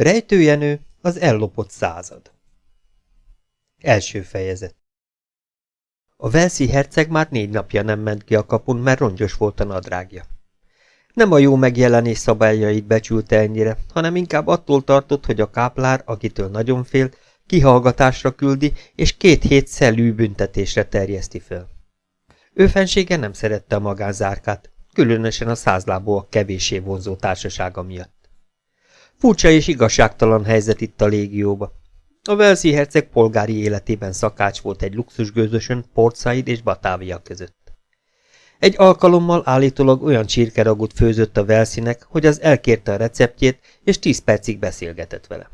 Rejtőjenő az ellopott század. Első fejezet A Velszi herceg már négy napja nem ment ki a kapun, mert rongyos volt a nadrágja. Nem a jó megjelenés szabályait becsülte ennyire, hanem inkább attól tartott, hogy a káplár, akitől nagyon fél, kihallgatásra küldi, és két hét szellű büntetésre terjeszti fel. Ő fensége nem szerette a magánzárkát, különösen a százlábúak kevéssé vonzó társasága miatt. Furcsa és igazságtalan helyzet itt a légióba. A Velszi herceg polgári életében szakács volt egy luxusgőzösön Port Said és Batávia között. Egy alkalommal állítólag olyan csirkeragut főzött a Velszinek, hogy az elkérte a receptjét, és tíz percig beszélgetett vele.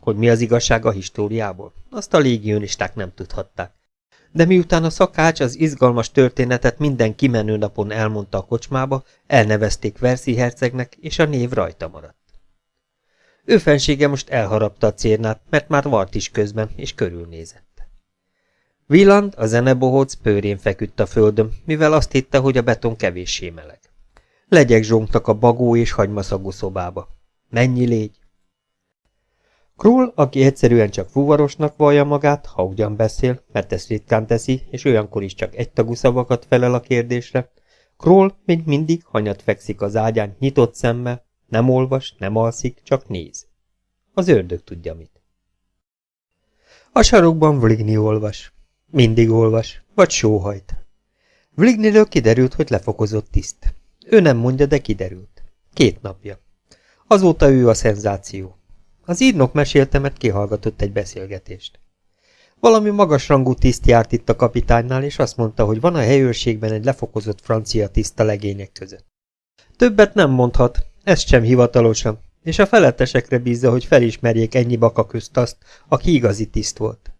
Hogy mi az igazság a históriából, azt a légionisták nem tudhatták. De miután a szakács az izgalmas történetet minden kimenő napon elmondta a kocsmába, elnevezték Verszi hercegnek, és a név rajta maradt. Ő fensége most elharapta a cérnát, mert már vart is közben, és körülnézett. Villand, a zenebohóc pőrén feküdt a földön, mivel azt hitte, hogy a beton kevéssé meleg. Legyek zsongtak a bagó és hagymaszagú szobába. Mennyi légy? Krull, aki egyszerűen csak fuvarosnak vallja magát, ha ugyan beszél, mert ezt ritkán teszi, és olyankor is csak egytagú szavakat felel a kérdésre, Krull még mindig hanyat fekszik az ágyán nyitott szemmel, nem olvas, nem alszik, csak néz. Az ördög tudja mit. A sarokban Vligny olvas. Mindig olvas, vagy sóhajt. Vlignyről kiderült, hogy lefokozott tiszt. Ő nem mondja, de kiderült. Két napja. Azóta ő a szenzáció. Az írnok mesélte, mert kihallgatott egy beszélgetést. Valami magasrangú tiszt járt itt a kapitánynál, és azt mondta, hogy van a helyőrségben egy lefokozott francia tiszt a legények között. Többet nem mondhat, ezt sem hivatalosan, és a felettesekre bízza, hogy felismerjék ennyi baka közt azt, aki igazi tiszt volt.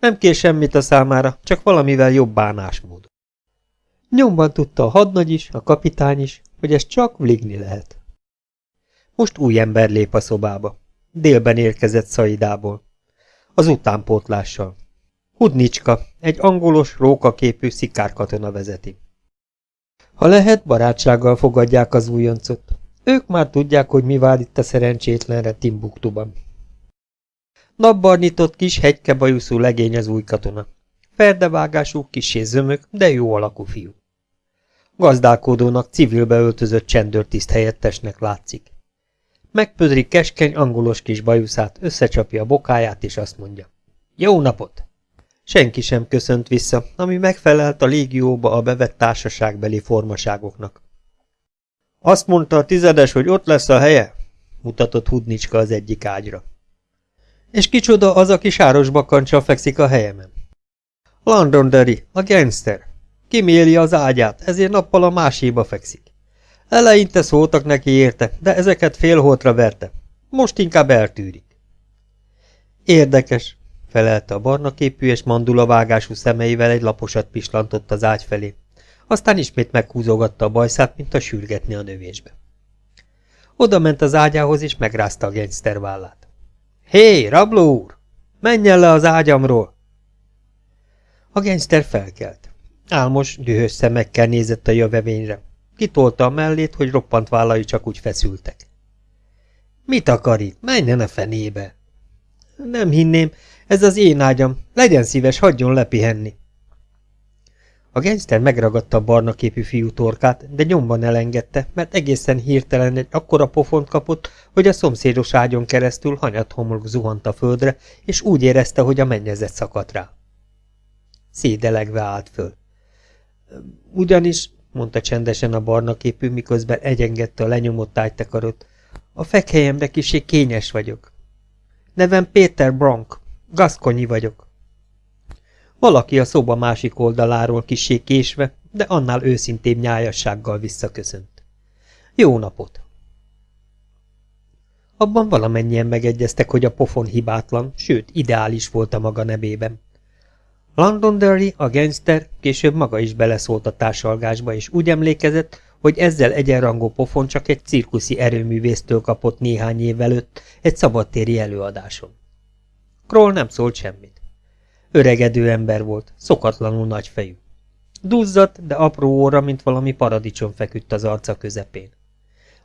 Nem kér semmit a számára, csak valamivel jobb bánásmód. Nyomban tudta a hadnagy is, a kapitány is, hogy ez csak vligni lehet. Most új ember lép a szobába. Délben érkezett Szaidából. Az utánpótlással. Hudnicska, egy angolos, rókaképű szikárkatona vezeti. Ha lehet, barátsággal fogadják az újoncot. Ők már tudják, hogy mi vár itt a szerencsétlenre Timbuktuban. Napbarnitott kis hegykebajuszú legény az új katona. Ferdevágású, kisé zömök, de jó alakú fiú. Gazdálkodónak civilbe öltözött csendőrtiszt helyettesnek látszik. Megpödri keskeny, angolos kis bajuszát, összecsapja a bokáját, és azt mondja. Jó napot! Senki sem köszönt vissza, ami megfelelt a légióba a bevett társaságbeli formaságoknak. Azt mondta a tizedes, hogy ott lesz a helye? mutatott Hudnicska az egyik ágyra. És kicsoda az, aki sáros bakancsal fekszik a helyemen? Londonderry, a gangster. Kiméli az ágyát, ezért nappal a máséba fekszik. Eleinte szóltak neki érte, de ezeket félholtra verte. Most inkább eltűrik. Érdekes, felelte a barna képű és mandulavágású szemeivel egy laposat pislantott az ágy felé. Aztán ismét meghúzogatta a bajszát, mint a sürgetni a növésbe. Oda ment az ágyához, és megrázta a gangster vállát. Hé, rabló úr! Menjen le az ágyamról! A gangster felkelt. Álmos, dühös szemekkel nézett a jövevényre. Kitolta a mellét, hogy roppant vállai csak úgy feszültek. Mit akar itt? Menjen a fenébe! Nem hinném, ez az én ágyam. Legyen szíves, hagyjon lepihenni. A gangster megragadta a barna képű fiú torkát, de nyomban elengedte, mert egészen hirtelen egy akkora pofont kapott, hogy a szomszédos ágyon keresztül hanyat homlok zuhant a földre, és úgy érezte, hogy a mennyezet szakadt rá. Szédelegve állt föl. Ugyanis, mondta csendesen a barna képű, miközben egyengedte a lenyomott ágytekarot, a fekhelyemre kisé kényes vagyok. Nevem Péter Bronk, gaszkonyi vagyok. Valaki a szoba másik oldaláról kisé késve, de annál őszintébb nyájassággal visszaköszönt. Jó napot! Abban valamennyien megegyeztek, hogy a pofon hibátlan, sőt, ideális volt a maga nevében. Londonderry, a gangster, később maga is beleszólt a társalgásba, és úgy emlékezett, hogy ezzel egyenrangú pofon csak egy cirkuszi erőművésztől kapott néhány év előtt egy szabadtéri előadáson. Kroll nem szólt semmit. Öregedő ember volt, szokatlanul nagy fejű. Duzzadt, de apró óra, mint valami paradicsom feküdt az arca közepén.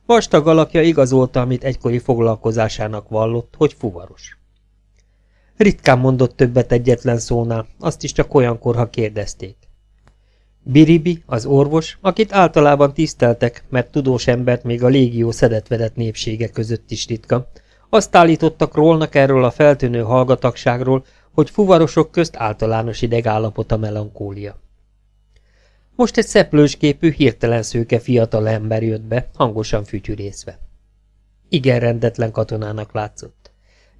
Vastag alakja igazolta, amit egykori foglalkozásának vallott, hogy fuvaros. Ritkán mondott többet egyetlen szónál, azt is csak olyankor, ha kérdezték. Biribi, az orvos, akit általában tiszteltek, mert tudós embert még a légió szedetvedett népsége között is ritka, azt állítottak rólnak erről a feltűnő hallgatagságról, hogy fuvarosok közt általános idegállapot a melankólia. Most egy szeplősképű, hirtelen szőke fiatal ember jött be, hangosan fütyürészve. Igen rendetlen katonának látszott.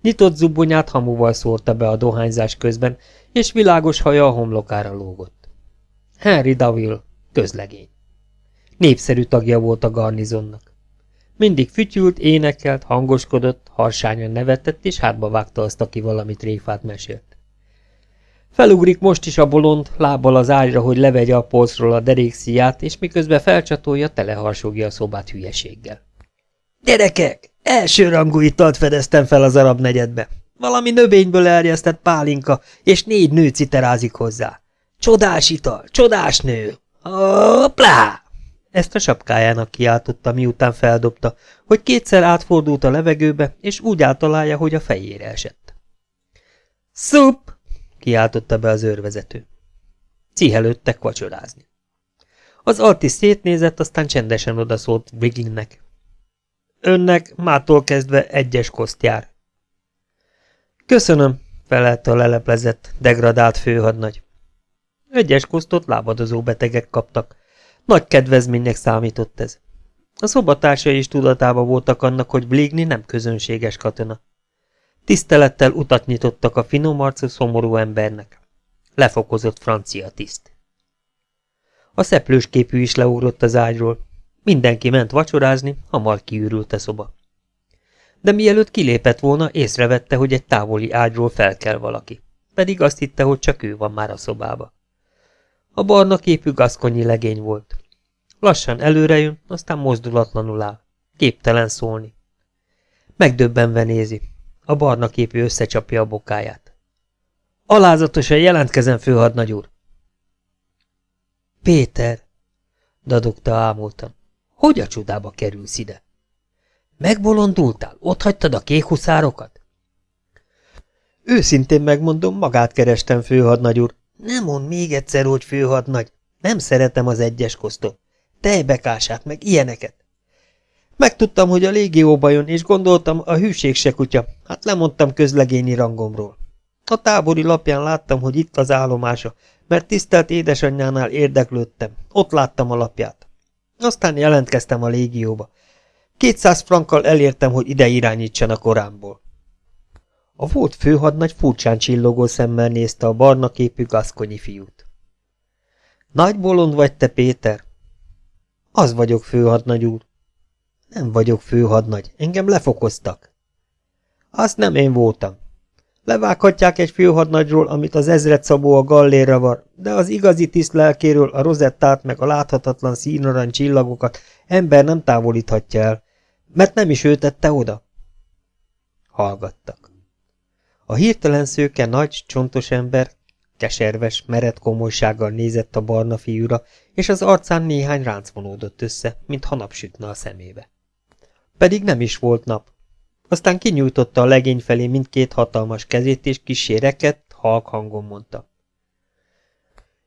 Nyitott zubonyát hamuval szórta be a dohányzás közben, és világos haja a homlokára lógott. Henry Daville, közlegény. Népszerű tagja volt a garnizonnak. Mindig fütyült, énekelt, hangoskodott, harsányan nevetett, és hátba vágta azt, aki valamit tréfát mesélt. Felugrik most is a bolond, lábbal az ágyra, hogy levegye a polcról a derékszíját, és miközben felcsatolja, teleharsogja a szobát hülyeséggel. Gyerekek, elsőrangú italt fedeztem fel az arab negyedbe. Valami növényből erjesztett pálinka, és négy nő citerázik hozzá. Csodás ital, csodás nő! Hoppla! Ezt a sapkájának kiáltotta, miután feldobta, hogy kétszer átfordult a levegőbe, és úgy általálja, hogy a fejére esett. Szup! kiáltotta be az őrvezető. Cihelődtek vacsorázni. Az artis szétnézett, aztán csendesen odaszólt Briglinnek. Önnek mától kezdve egyes koszt jár. Köszönöm, felelte a leleplezett, degradált főhadnagy. Egyes kosztot lábadozó betegek kaptak. Nagy kedvezménynek számított ez. A szobatársai is tudatában voltak annak, hogy Bligny nem közönséges katona. Tisztelettel utat nyitottak a finom arcú szomorú embernek. Lefokozott francia tiszt. A szeplős képű is leugrott az ágyról. Mindenki ment vacsorázni, hamar kiürült a szoba. De mielőtt kilépett volna, észrevette, hogy egy távoli ágyról fel kell valaki. Pedig azt hitte, hogy csak ő van már a szobába. A barna képű gaszkonyi legény volt. Lassan előrejön, aztán mozdulatlanul áll. Képtelen szólni. Megdöbbenve nézi. A barna képű összecsapja a bokáját. Alázatosan jelentkezem, főhadnagy úr! Péter! dadogta ámultan. Hogy a csodába kerülsz ide? Megbolondultál? Ott hagytad a kékhuszárokat? Őszintén megmondom, magát kerestem, főhadnagy úr. Nem mond még egyszer, hogy főhadnagy. Nem szeretem az egyes kosztot. Tejbekását, meg ilyeneket. Megtudtam, hogy a légióba jön, és gondoltam, a hűség se kutya. Hát lemondtam közlegényi rangomról. A tábori lapján láttam, hogy itt az állomása, mert tisztelt édesanyjánál érdeklődtem. Ott láttam a lapját. Aztán jelentkeztem a légióba. Kétszáz frankkal elértem, hogy ide irányítsan a korámból. A volt főhadnagy furcsán csillogó szemmel nézte a barna képű gaszkonyi fiút. Nagy bolond vagy te, Péter? Az vagyok, főhadnagy úr. Nem vagyok főhadnagy, engem lefokoztak. Azt nem én voltam. Levághatják egy főhadnagyról, amit az ezred szabó a gallérra var, de az igazi tiszt lelkéről a rozettát meg a láthatatlan színarany csillagokat ember nem távolíthatja el, mert nem is ő tette oda. Hallgattak. A hirtelen szőke nagy, csontos ember keserves, mered komolysággal nézett a barna fiúra, és az arcán néhány ránc vonódott össze, mintha napsütne a szemébe. Pedig nem is volt nap. Aztán kinyújtotta a legény felé mindkét hatalmas kezét, és kissé rekedt, halk hangon mondta.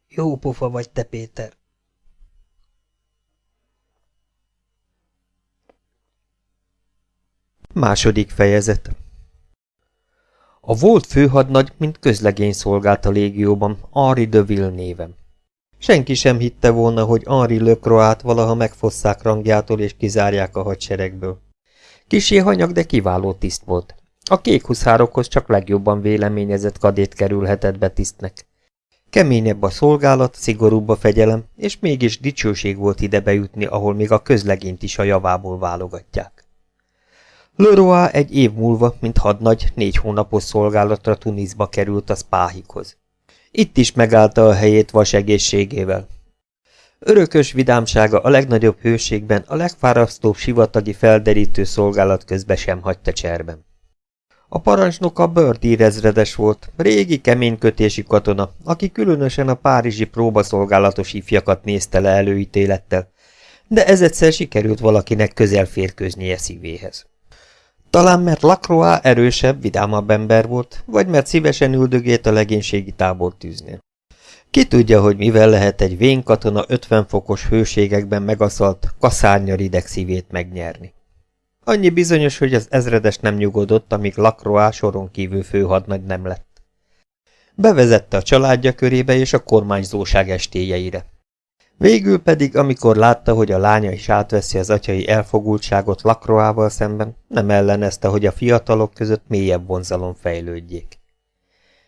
Jó pofa vagy te, Péter. Második fejezet A volt főhadnagy, mint közlegény szolgált a légióban, Henri de Ville névem. Senki sem hitte volna, hogy Henri Lecroix-t valaha megfosszák rangjától és kizárják a hadseregből. Kisé hanyag, de kiváló tiszt volt. A kék huszárokhoz csak legjobban véleményezett kadét kerülhetett be tisztnek. Keményebb a szolgálat, szigorúbb a fegyelem, és mégis dicsőség volt ide bejutni, ahol még a közlegényt is a javából válogatják. Leroy egy év múlva, mint hadnagy, négy hónapos szolgálatra Tunisba került a Spáhikhoz. Itt is megállta a helyét vas egészségével. Örökös vidámsága a legnagyobb hőségben, a legfárasztóbb sivatagi felderítő szolgálat közben sem hagyta cserben. A parancsnok a Birdie ezredes volt, régi keménykötési katona, aki különösen a párizsi próbaszolgálatos ifjakat nézte le előítélettel, de ez egyszer sikerült valakinek közel férkőznie szívéhez. Talán mert Lacroix erősebb, vidámabb ember volt, vagy mert szívesen üldögélt a legénységi tábor tűznél. Ki tudja, hogy mivel lehet egy vén katona 50 fokos hőségekben megaszalt, kaszárnya szívét megnyerni. Annyi bizonyos, hogy az ezredes nem nyugodott, amíg Lacroix soron kívül főhadnagy nem lett. Bevezette a családja körébe és a kormányzóság estéjeire. Végül pedig, amikor látta, hogy a lánya is átveszi az atyai elfogultságot Lakroával szemben, nem ellenezte, hogy a fiatalok között mélyebb vonzalom fejlődjék.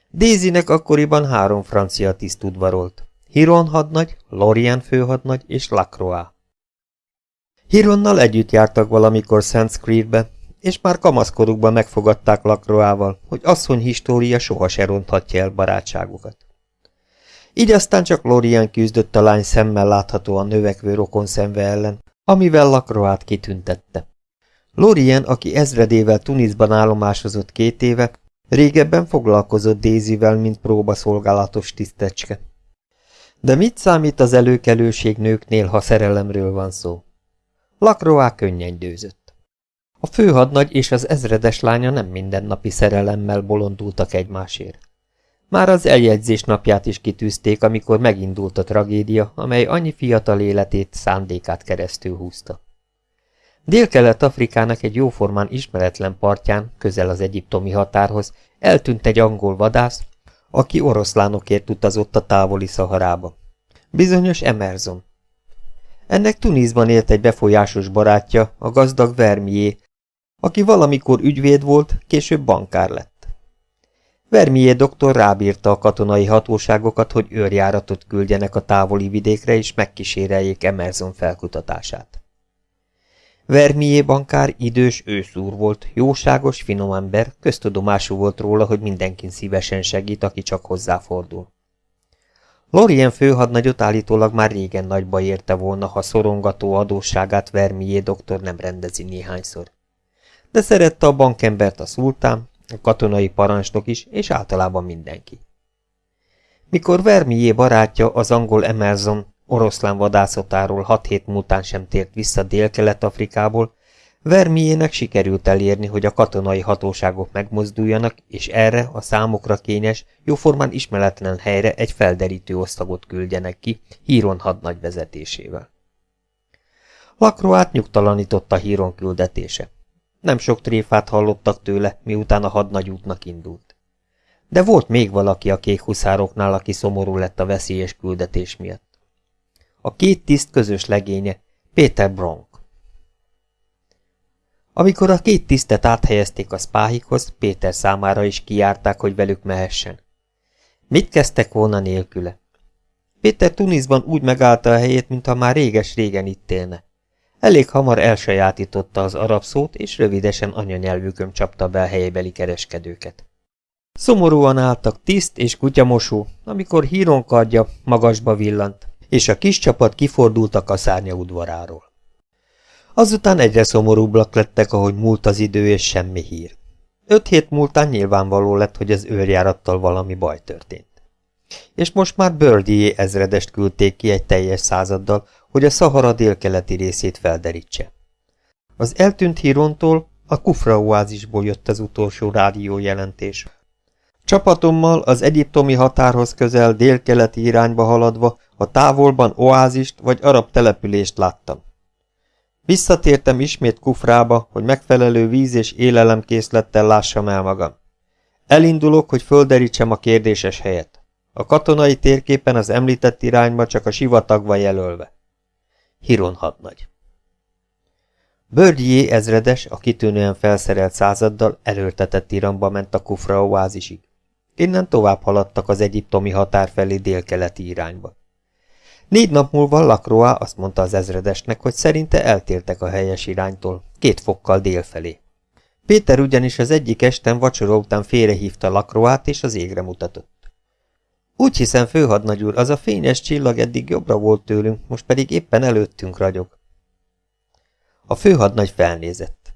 Dézinek akkoriban három francia tiszt udvarolt. Hiron hadnagy, Lorient főhadnagy és Lacroix. Hironnal együtt jártak valamikor Szent és már kamaszkorukban megfogadták Lacroixval, hogy asszony história soha se ronthatja el barátságukat. Így aztán csak Lorien küzdött a lány szemmel láthatóan növekvő rokon szemve ellen, amivel Lacroát kitüntette. Lorien, aki ezredével Tunisban állomásozott két éve, régebben foglalkozott Dézivel, mint próbaszolgálatos tisztecske. De mit számít az előkelőség nőknél, ha szerelemről van szó? Lacroix könnyen győzött. A főhadnagy és az ezredes lánya nem mindennapi szerelemmel bolondultak egymásért. Már az eljegyzés napját is kitűzték, amikor megindult a tragédia, amely annyi fiatal életét, szándékát keresztül húzta. Dél-Kelet-Afrikának egy jóformán ismeretlen partján, közel az egyiptomi határhoz, eltűnt egy angol vadász, aki oroszlánokért utazott a távoli Szaharába. Bizonyos Emerson. Ennek Tunisban élt egy befolyásos barátja, a gazdag Vermié, aki valamikor ügyvéd volt, később bankár lett. Vermié doktor rábírta a katonai hatóságokat, hogy őrjáratot küldjenek a távoli vidékre, és megkíséreljék Emerson felkutatását. Vermié bankár idős őszúr volt, jóságos, finom ember, köztudomású volt róla, hogy mindenkin szívesen segít, aki csak hozzáfordul. Lorien főhadnagyot állítólag már régen nagyba érte volna, ha szorongató adósságát Vermié doktor nem rendezi néhányszor. De szerette a bankembert a szultán, a katonai parancsnok is, és általában mindenki. Mikor Vermié barátja, az angol Emerson oroszlán vadászatáról hat hét múltán sem tért vissza Dél-Kelet-Afrikából, Vermiének sikerült elérni, hogy a katonai hatóságok megmozduljanak, és erre a számokra kényes, jóformán ismeretlen helyre egy felderítő osztagot küldjenek ki, Híron hadnagy vezetésével. Lakroát nyugtalanította Híron küldetése. Nem sok tréfát hallottak tőle, miután a hadnagy útnak indult. De volt még valaki a kék huszároknál, aki szomorú lett a veszélyes küldetés miatt. A két tiszt közös legénye, Péter Bronk. Amikor a két tisztet áthelyezték a spáhikhoz, Péter számára is kijárták, hogy velük mehessen. Mit kezdtek volna nélküle? Péter Tunisban úgy megállta a helyét, mintha már réges-régen itt élne. Elég hamar elsajátította az arab szót, és rövidesen anyanyelvükön csapta be a helybeli kereskedőket. Szomorúan álltak tiszt és kutyamosó, amikor híronkardja magasba villant, és a kis csapat kifordult a kaszárnya udvaráról. Azután egyre szomorúbbak lettek, ahogy múlt az idő, és semmi hír. Öt hét múltán nyilvánvaló lett, hogy az őrjárattal valami baj történt. És most már Birdie ezredest küldték ki egy teljes századdal, hogy a Szahara délkeleti részét felderítse. Az eltűnt hírontól a Kufra oázisból jött az utolsó rádió jelentés. Csapatommal az egyiptomi határhoz közel délkeleti irányba haladva a távolban oázist vagy arab települést láttam. Visszatértem ismét Kufrába, hogy megfelelő víz és élelemkészlettel lássam el magam. Elindulok, hogy földerítsem a kérdéses helyet. A katonai térképen az említett irányba csak a sivatag van jelölve. Hiron hadnagy. Börgyé ezredes, a kitűnően felszerelt századdal erőltetett iramba ment a Kufra oázisig. Innen tovább haladtak az egyiptomi határ felé délkeleti irányba. Négy nap múlva Lakroa azt mondta az ezredesnek, hogy szerinte eltértek a helyes iránytól, két fokkal délfelé. Péter ugyanis az egyik esten vacsora után félrehívta Lakroát és az égre mutatott. Úgy hiszem, főhadnagy úr, az a fényes csillag eddig jobbra volt tőlünk, most pedig éppen előttünk ragyog. A főhadnagy felnézett.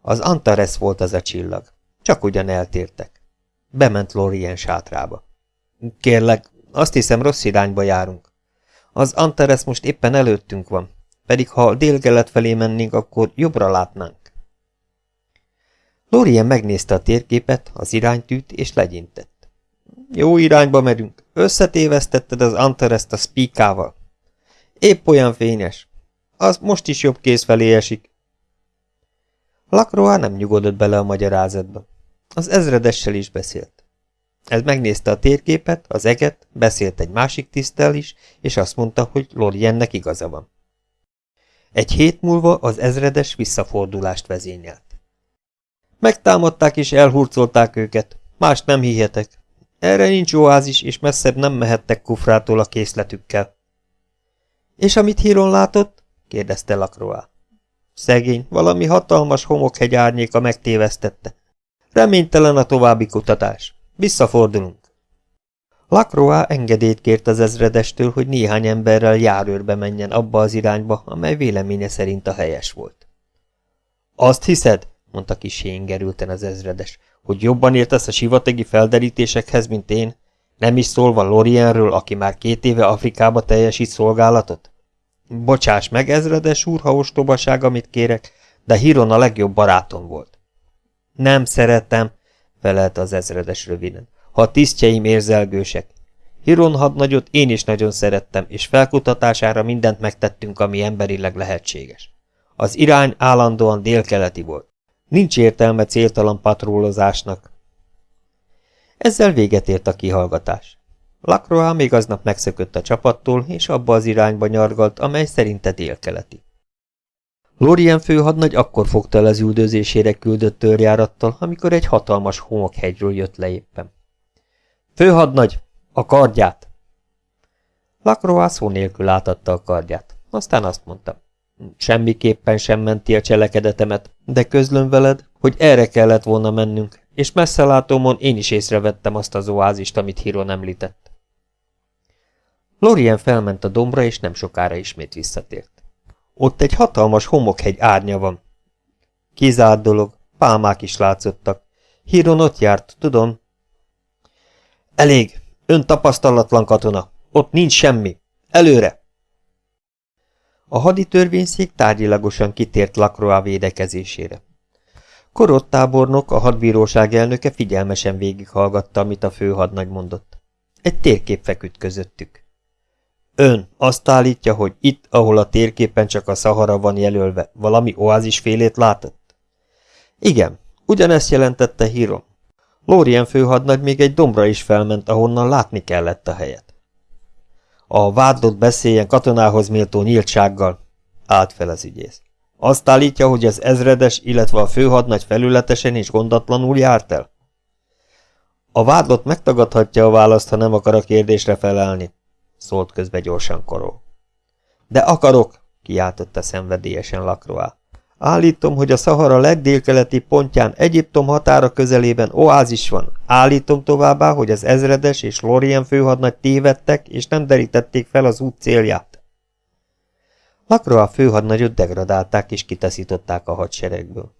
Az Antares volt az a csillag. Csak ugyan eltértek. Bement Lorien sátrába. Kérlek, azt hiszem rossz irányba járunk. Az Antares most éppen előttünk van. pedig ha délkelet felé mennénk, akkor jobbra látnánk. Lorien megnézte a térképet, az iránytűt, és legyintett. Jó irányba merünk. Összetévesztetted az Antareszt a spíkával. Épp olyan fényes. Az most is jobb kéz felé esik. Lakroa nem nyugodott bele a magyarázatba. Az ezredessel is beszélt. Ez megnézte a térképet, az eget, beszélt egy másik tisztel is, és azt mondta, hogy Loriennek igaza van. Egy hét múlva az ezredes visszafordulást vezényelt. Megtámadták és elhurcolták őket, mást nem hihetek. Erre nincs oázis, és messzebb nem mehettek kufrától a készletükkel. És amit híron látott? kérdezte Lakroá. Szegény, valami hatalmas homokhegy árnyéka megtévesztette. Reménytelen a további kutatás. Visszafordulunk. Lakroá engedélyt kért az ezredestől, hogy néhány emberrel járőrbe menjen abba az irányba, amely véleménye szerint a helyes volt. Azt hiszed, mondta kis gerülten az ezredes, hogy jobban értesz a sivatagi felderítésekhez, mint én, nem is szólva Lorienről, aki már két éve Afrikába teljesít szolgálatot? Bocsáss meg, ezredes úr, ha ostobaság, amit kérek, de Hiron a legjobb barátom volt. Nem szeretem, felelte az ezredes röviden, ha a tisztjeim érzelgősek. Hiron hadnagyot én is nagyon szerettem, és felkutatására mindent megtettünk, ami emberileg lehetséges. Az irány állandóan délkeleti volt. Nincs értelme céltalan patrólozásnak. Ezzel véget ért a kihallgatás. Lacroix még aznap megszökött a csapattól, és abba az irányba nyargalt, amely szerinte délkeleti. Lorien főhadnagy akkor fogta el az üldözésére küldött törjárattal, amikor egy hatalmas homokhegyről jött le éppen. Főhadnagy, a kardját! Lacroix szó nélkül átadta a kardját, aztán azt mondta. Semmiképpen sem menti a cselekedetemet, de közlöm veled, hogy erre kellett volna mennünk, és messze látómon én is észrevettem azt az oázist, amit Hiron említett. Lorien felment a dombra, és nem sokára ismét visszatért. Ott egy hatalmas homokhegy árnya van. Kizárt dolog, pálmák is látszottak. Hiron ott járt, tudom. Elég, ön tapasztalatlan katona, ott nincs semmi. Előre! A haditörvényszék tárgyilagosan kitért Lacroix védekezésére. Korottábornok, a hadbíróság elnöke figyelmesen végighallgatta, amit a főhadnagy mondott. Egy térkép feküdt közöttük. Ön azt állítja, hogy itt, ahol a térképen csak a Szahara van jelölve, valami oázisfélét látott? Igen, ugyanezt jelentette hírom. Lórien főhadnagy még egy dombra is felment, ahonnan látni kellett a helyet. A vádlott beszéljen katonához méltó nyíltsággal, állt fel az ügyész. Azt állítja, hogy az ezredes, illetve a főhadnagy felületesen és gondatlanul járt el? A vádlott megtagadhatja a választ, ha nem akar a kérdésre felelni, szólt közbe gyorsan koró. De akarok, kiáltotta szenvedélyesen Lakroá. Állítom, hogy a Szahara legdélkeleti pontján Egyiptom határa közelében oázis van. Állítom továbbá, hogy az ezredes és Lorien főhadnagy tévedtek, és nem derítették fel az út célját. Lakra a főhadnagyot degradálták és kitaszították a hadseregből.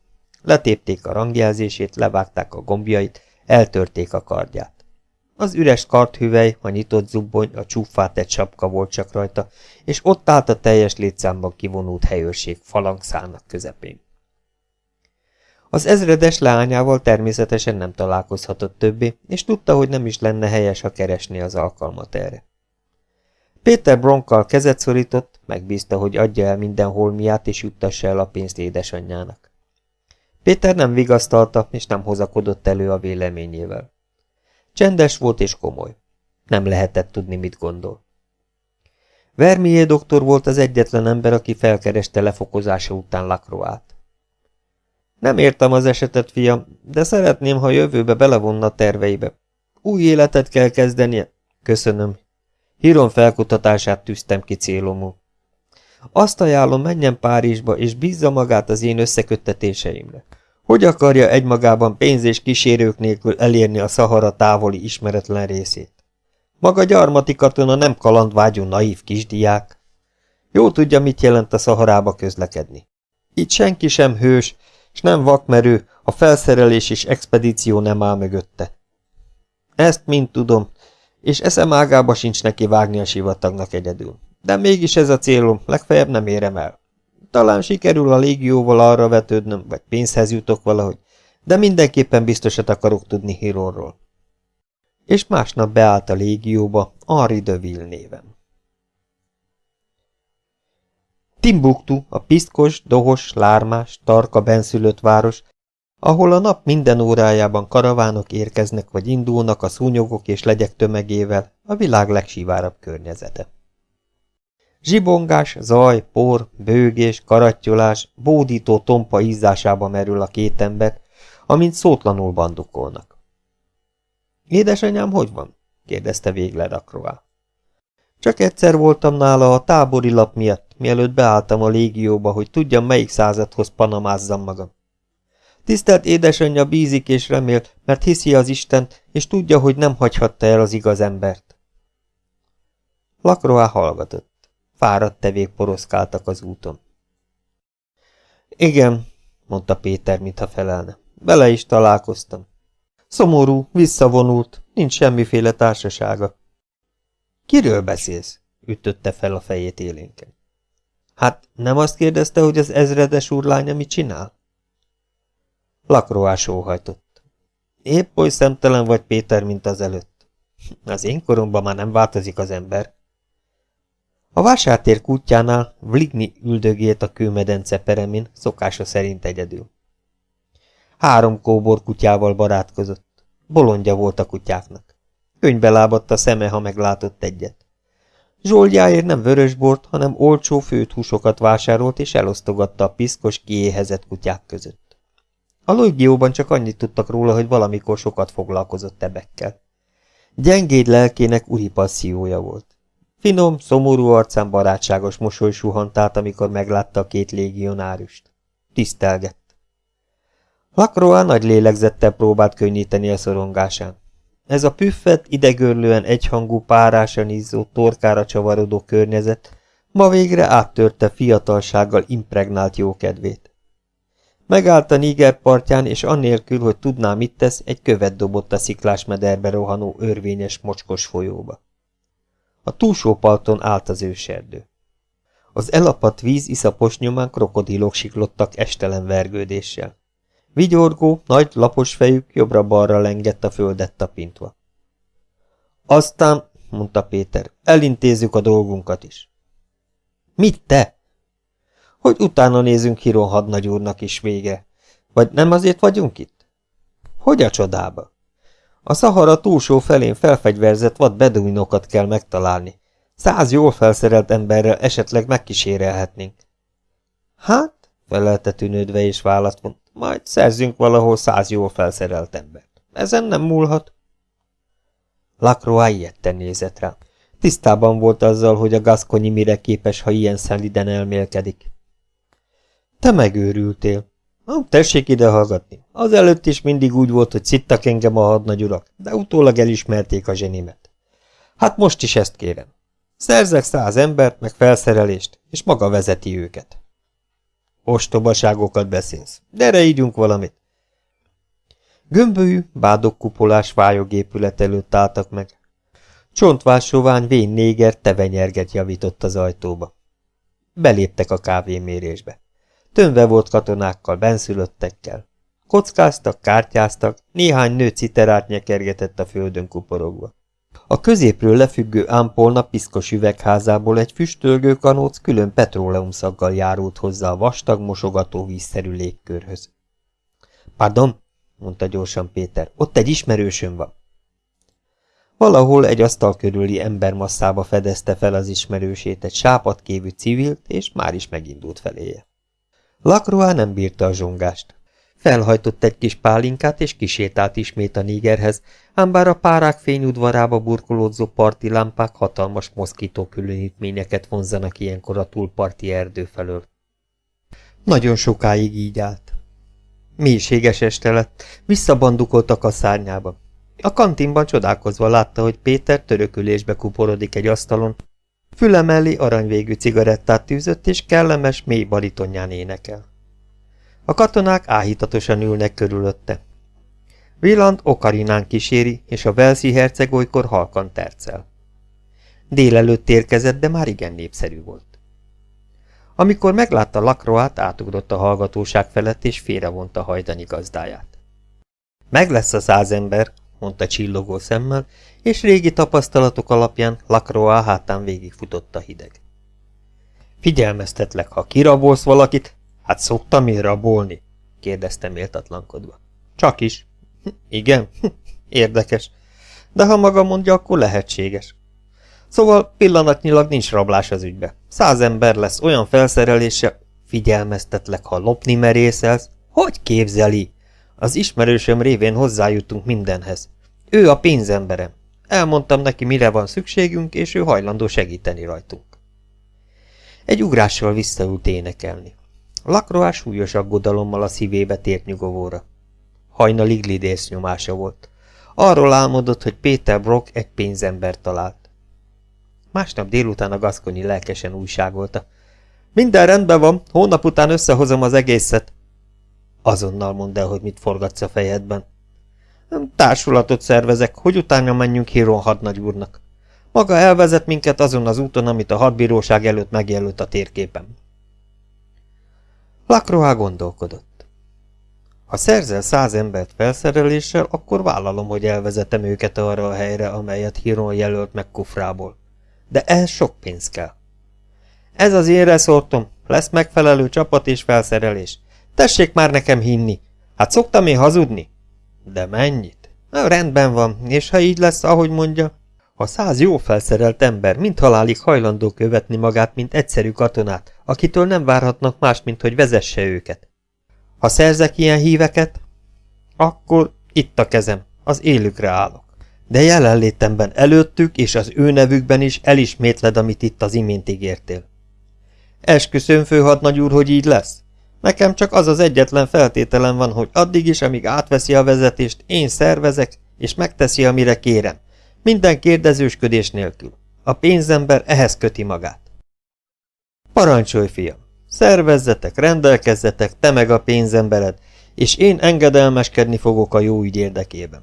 Letépték a rangjelzését, levágták a gombjait, eltörték a kardját. Az üres karthüvely, a nyitott zubbony, a csúfát egy sapka volt csak rajta, és ott állt a teljes létszámban kivonult helyőrség falangszának közepén. Az ezredes leányával természetesen nem találkozhatott többé, és tudta, hogy nem is lenne helyes, ha keresné az alkalmat erre. Péter Bronkkal kezet szorított, megbízta, hogy adja el minden holmiát, és juttassa el a pénzt édesanyjának. Péter nem vigasztalta, és nem hozakodott elő a véleményével. Csendes volt és komoly. Nem lehetett tudni, mit gondol. Vermier doktor volt az egyetlen ember, aki felkereste lefokozása után Lakroát. Nem értem az esetet, fiam, de szeretném, ha jövőbe belevonna terveibe. Új életet kell kezdenie. Köszönöm. Híron felkutatását tűztem ki célomul. Azt ajánlom, menjen Párizsba, és bízza magát az én összeköttetéseimre. Hogy akarja egymagában pénz és kísérők nélkül elérni a Szahara távoli ismeretlen részét? Maga gyarmati katona nem kalandvágyú naív kisdiák. Jó tudja, mit jelent a Szaharába közlekedni. Itt senki sem hős, és nem vakmerő, a felszerelés és expedíció nem áll mögötte. Ezt mind tudom, és eszem ágába sincs neki vágni a sivatagnak egyedül. De mégis ez a célom, legfeljebb nem érem el. Talán sikerül a légióval arra vetődnöm, vagy pénzhez jutok valahogy, de mindenképpen biztosat akarok tudni Hironról. És másnap beállt a légióba Henri de Ville néven. Timbuktu, a piszkos, dohos, lármás, tarka benszülött város, ahol a nap minden órájában karavánok érkeznek vagy indulnak a szúnyogok és legyek tömegével, a világ legsivárabb környezete. Zsibongás, zaj, por, bőgés, karattyolás, bódító tompa ízásába merül a két ember, amint szótlanul bandukolnak. Édesanyám hogy van? kérdezte végre Rakroá. Csak egyszer voltam nála a tábori lap miatt, mielőtt beálltam a légióba, hogy tudjam, melyik századhoz panamázzam magam. Tisztelt édesanyja bízik és remél, mert hiszi az Istent, és tudja, hogy nem hagyhatta el az igaz embert. Lakroá hallgatott. Fáradt tevék poroszkáltak az úton. Igen, mondta Péter, mintha felelne. Bele is találkoztam. Szomorú, visszavonult, nincs semmiféle társasága. Kiről beszélsz? ütötte fel a fejét élénken. Hát nem azt kérdezte, hogy az ezredes úrlánya mit csinál? Lakroás óhajtott. Épp oly szemtelen vagy, Péter, mint az előtt. Az én koromban már nem változik az ember. A vásártér kutyánál Vligni üldögélt a kőmedence peremin, szokása szerint egyedül. Három kóbor kutyával barátkozott. Bolondja volt a kutyáknak. Könybe lábadt a szeme, ha meglátott egyet. Zsoldjáért nem vörösbort, hanem olcsó főt húsokat vásárolt és elosztogatta a piszkos, kiéhezett kutyák között. A Loigióban csak annyit tudtak róla, hogy valamikor sokat foglalkozott ebekkel. Gyengéd lelkének uri passziója volt. Finom, szomorú arcán barátságos mosoly suhant át, amikor meglátta a két légionárust. Tisztelgett. Lakroa nagy lélegzettel próbált könnyíteni a szorongásán. Ez a püffet, idegörlően egyhangú párásan izzó, torkára csavarodó környezet ma végre áttörte fiatalsággal impregnált jókedvét. Megállt a Niger partján, és annélkül, hogy tudná, mit tesz, egy követ dobott a sziklás mederbe rohanó örvényes mocskos folyóba. A túlsó parton állt az őserdő. Az elapadt víz iszapos nyomán krokodilok siklottak estelen vergődéssel. Vigyorgó, nagy, lapos fejük jobbra-balra lengett a földet tapintva. Aztán, mondta Péter, elintézzük a dolgunkat is. Mit te? Hogy utána nézünk Hiron hadnagyúrnak is vége. Vagy nem azért vagyunk itt? Hogy a csodába? A Szahara túlsó felén felfegyverzett vad beduinokat kell megtalálni. Száz jól felszerelt emberrel esetleg megkísérelhetnénk. Hát, felelte tűnődve és választ mond, majd szerzünk valahol száz jól felszerelt embert. Ezen nem múlhat. Lacroix ilyetten nézett rá. Tisztában volt azzal, hogy a gaszkonyi mire képes, ha ilyen szeliden elmélkedik. Te megőrültél. Na, tessék ide hallgatni. Az előtt is mindig úgy volt, hogy szittak engem a hadnagyurak, de utólag elismerték a zsenimet. Hát most is ezt kérem. Szerzek száz embert, meg felszerelést, és maga vezeti őket. Ostobaságokat beszélsz. Gyere, ígyunk valamit. Gömbölyű, bádokkupolás vályogépület előtt álltak meg. Csontvásóvány vén néger tevenyerget javított az ajtóba. Beléptek a kávémérésbe. Tönve volt katonákkal, benszülöttekkel. Kockáztak, kártyáztak, néhány nő citerát nyekergetett a földön kuporogva. A középről lefüggő ámpolna piszkos üvegházából egy füstölgő kanóc külön petróleumszaggal járult hozzá a vastag, mosogató vízszerű légkörhöz. Pardon, mondta gyorsan Péter, ott egy ismerősöm van. Valahol egy asztal körüli embermasszába fedezte fel az ismerősét egy sápadkévű civilt, és már is megindult feléje. Lakroa nem bírta a zsongást. Felhajtott egy kis pálinkát, és kisétált ismét a nígerhez, ám bár a párák fényudvarába burkolódzó parti lámpák hatalmas moszkító különítményeket vonzanak ilyenkor a túlparti erdő felől. Nagyon sokáig így állt. Mélységes este lett, visszabandukoltak a szárnyába. A kantinban csodálkozva látta, hogy Péter törökülésbe kuporodik egy asztalon, füle mellé aranyvégű cigarettát tűzött, és kellemes, mély baritonján énekel. A katonák áhítatosan ülnek körülötte. Villant Okarinán kíséri, és a Velszi herceg olykor halkan tercel. Délelőtt érkezett, de már igen népszerű volt. Amikor meglátta Lakroát, átugrott a hallgatóság felett, és félrevonta hajdani gazdáját. Meg lesz a száz ember, mondta csillogó szemmel, és régi tapasztalatok alapján Lakroa hátán végigfutott a hideg. Figyelmeztetlek, ha kirabolsz valakit, hát szoktam én rabolni, kérdezte méltatlankodva. Csak is. Igen, érdekes. De ha maga mondja, akkor lehetséges. Szóval pillanatnyilag nincs rablás az ügybe. Száz ember lesz olyan felszerelése, figyelmeztetlek, ha lopni merészelsz. Hogy képzeli? Az ismerősöm révén hozzájutunk mindenhez. Ő a pénzemberem. Elmondtam neki, mire van szükségünk, és ő hajlandó segíteni rajtunk. Egy ugrással visszaült énekelni. Lakroás súlyos aggodalommal a szívébe tért nyugovóra. Hajnalig lidész nyomása volt. Arról álmodott, hogy Péter Brock egy pénzember talált. Másnap délután a gaszkonyi lelkesen újságolta. Minden rendben van, hónap után összehozom az egészet. Azonnal mondd el, hogy mit forgatsz a fejedben. Társulatot szervezek, hogy utána menjünk Híron hadnagyúrnak. Maga elvezet minket azon az úton, amit a hadbíróság előtt megjelölt a térképen. Lakroá gondolkodott. Ha szerzel száz embert felszereléssel, akkor vállalom, hogy elvezetem őket arra a helyre, amelyet Híron jelölt meg kufrából. De ehhez sok pénz kell. Ez az én reszortom, lesz megfelelő csapat és felszerelés. Tessék már nekem hinni. Hát szoktam én hazudni? De mennyit? Na, rendben van, és ha így lesz, ahogy mondja, ha száz jó felszerelt ember mint halálig hajlandó követni magát, mint egyszerű katonát, akitől nem várhatnak más, mint hogy vezesse őket. Ha szerzek ilyen híveket, akkor itt a kezem, az élükre állok. De jelenlétemben előttük és az ő nevükben is elismétled, amit itt az imént ígértél. Esküszöm, főhadnagy úr, hogy így lesz. Nekem csak az az egyetlen feltételem van, hogy addig is, amíg átveszi a vezetést, én szervezek, és megteszi, amire kérem. Minden kérdezősködés nélkül. A pénzember ehhez köti magát. Parancsolj, fiam! Szervezzetek, rendelkezzetek, te meg a pénzembered, és én engedelmeskedni fogok a jó ügy érdekében.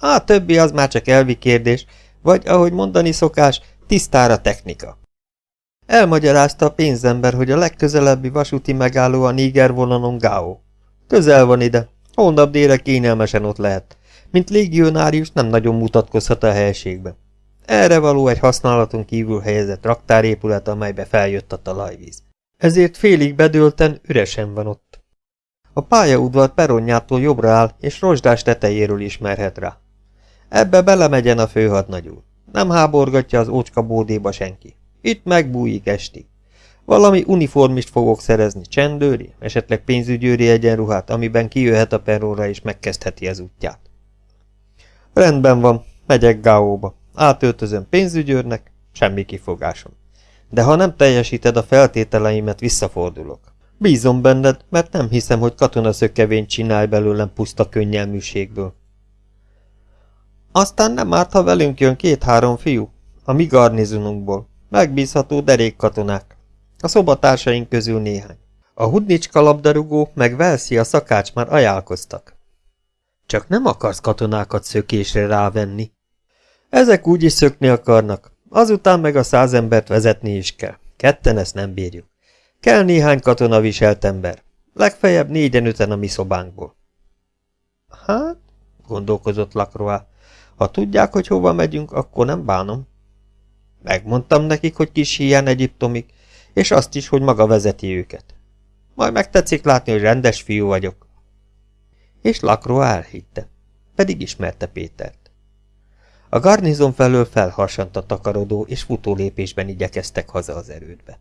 A többi az már csak elvi kérdés, vagy, ahogy mondani szokás, tisztára technika. Elmagyarázta a pénzember, hogy a legközelebbi vasúti megálló a Níger vonanon Gao. Közel van ide, holnap délre kényelmesen ott lehet. Mint légionárius nem nagyon mutatkozhat a helységbe. Erre való egy használaton kívül helyezett raktárépület, amelybe feljött a talajvíz. Ezért félig bedőlten üresen van ott. A pályaudvar peronjától jobbra áll, és rozsdás tetejéről ismerhet rá. Ebbe belemegyen a főhadnagy úr. Nem háborgatja az ócska bódéba senki. Itt megbújik estig. Valami uniformist fogok szerezni, csendőri, esetleg pénzügyőri egyenruhát, amiben kijöhet a perróra és megkezdheti az útját. Rendben van, megyek Gáóba. Átöltözöm pénzügyőrnek, semmi kifogásom. De ha nem teljesíted a feltételeimet, visszafordulok. Bízom benned, mert nem hiszem, hogy katonaszökevényt csinálj belőlem puszta könnyelműségből. Aztán nem árt, ha velünk jön két-három fiú, a mi garnizonunkból. Megbízható derék katonák. A szobatársaink közül néhány. A hudnicska labdarúgó meg Velszi a szakács már ajánlkoztak. Csak nem akarsz katonákat szökésre rávenni. Ezek úgy is szökni akarnak, azután meg a száz embert vezetni is kell. Ketten ezt nem bírjuk. Kell néhány katona viselt ember. Legfeljebb négyen-öten a mi szobánkból. Hát, gondolkozott Lakroá, ha tudják, hogy hova megyünk, akkor nem bánom. Megmondtam nekik, hogy kis hiány Egyiptomig, és azt is, hogy maga vezeti őket. Majd megtetszik látni, hogy rendes fiú vagyok. És Lakro elhitte, pedig ismerte Pétert. A garnizon felől felharsant a takarodó, és futó lépésben igyekeztek haza az erődbe.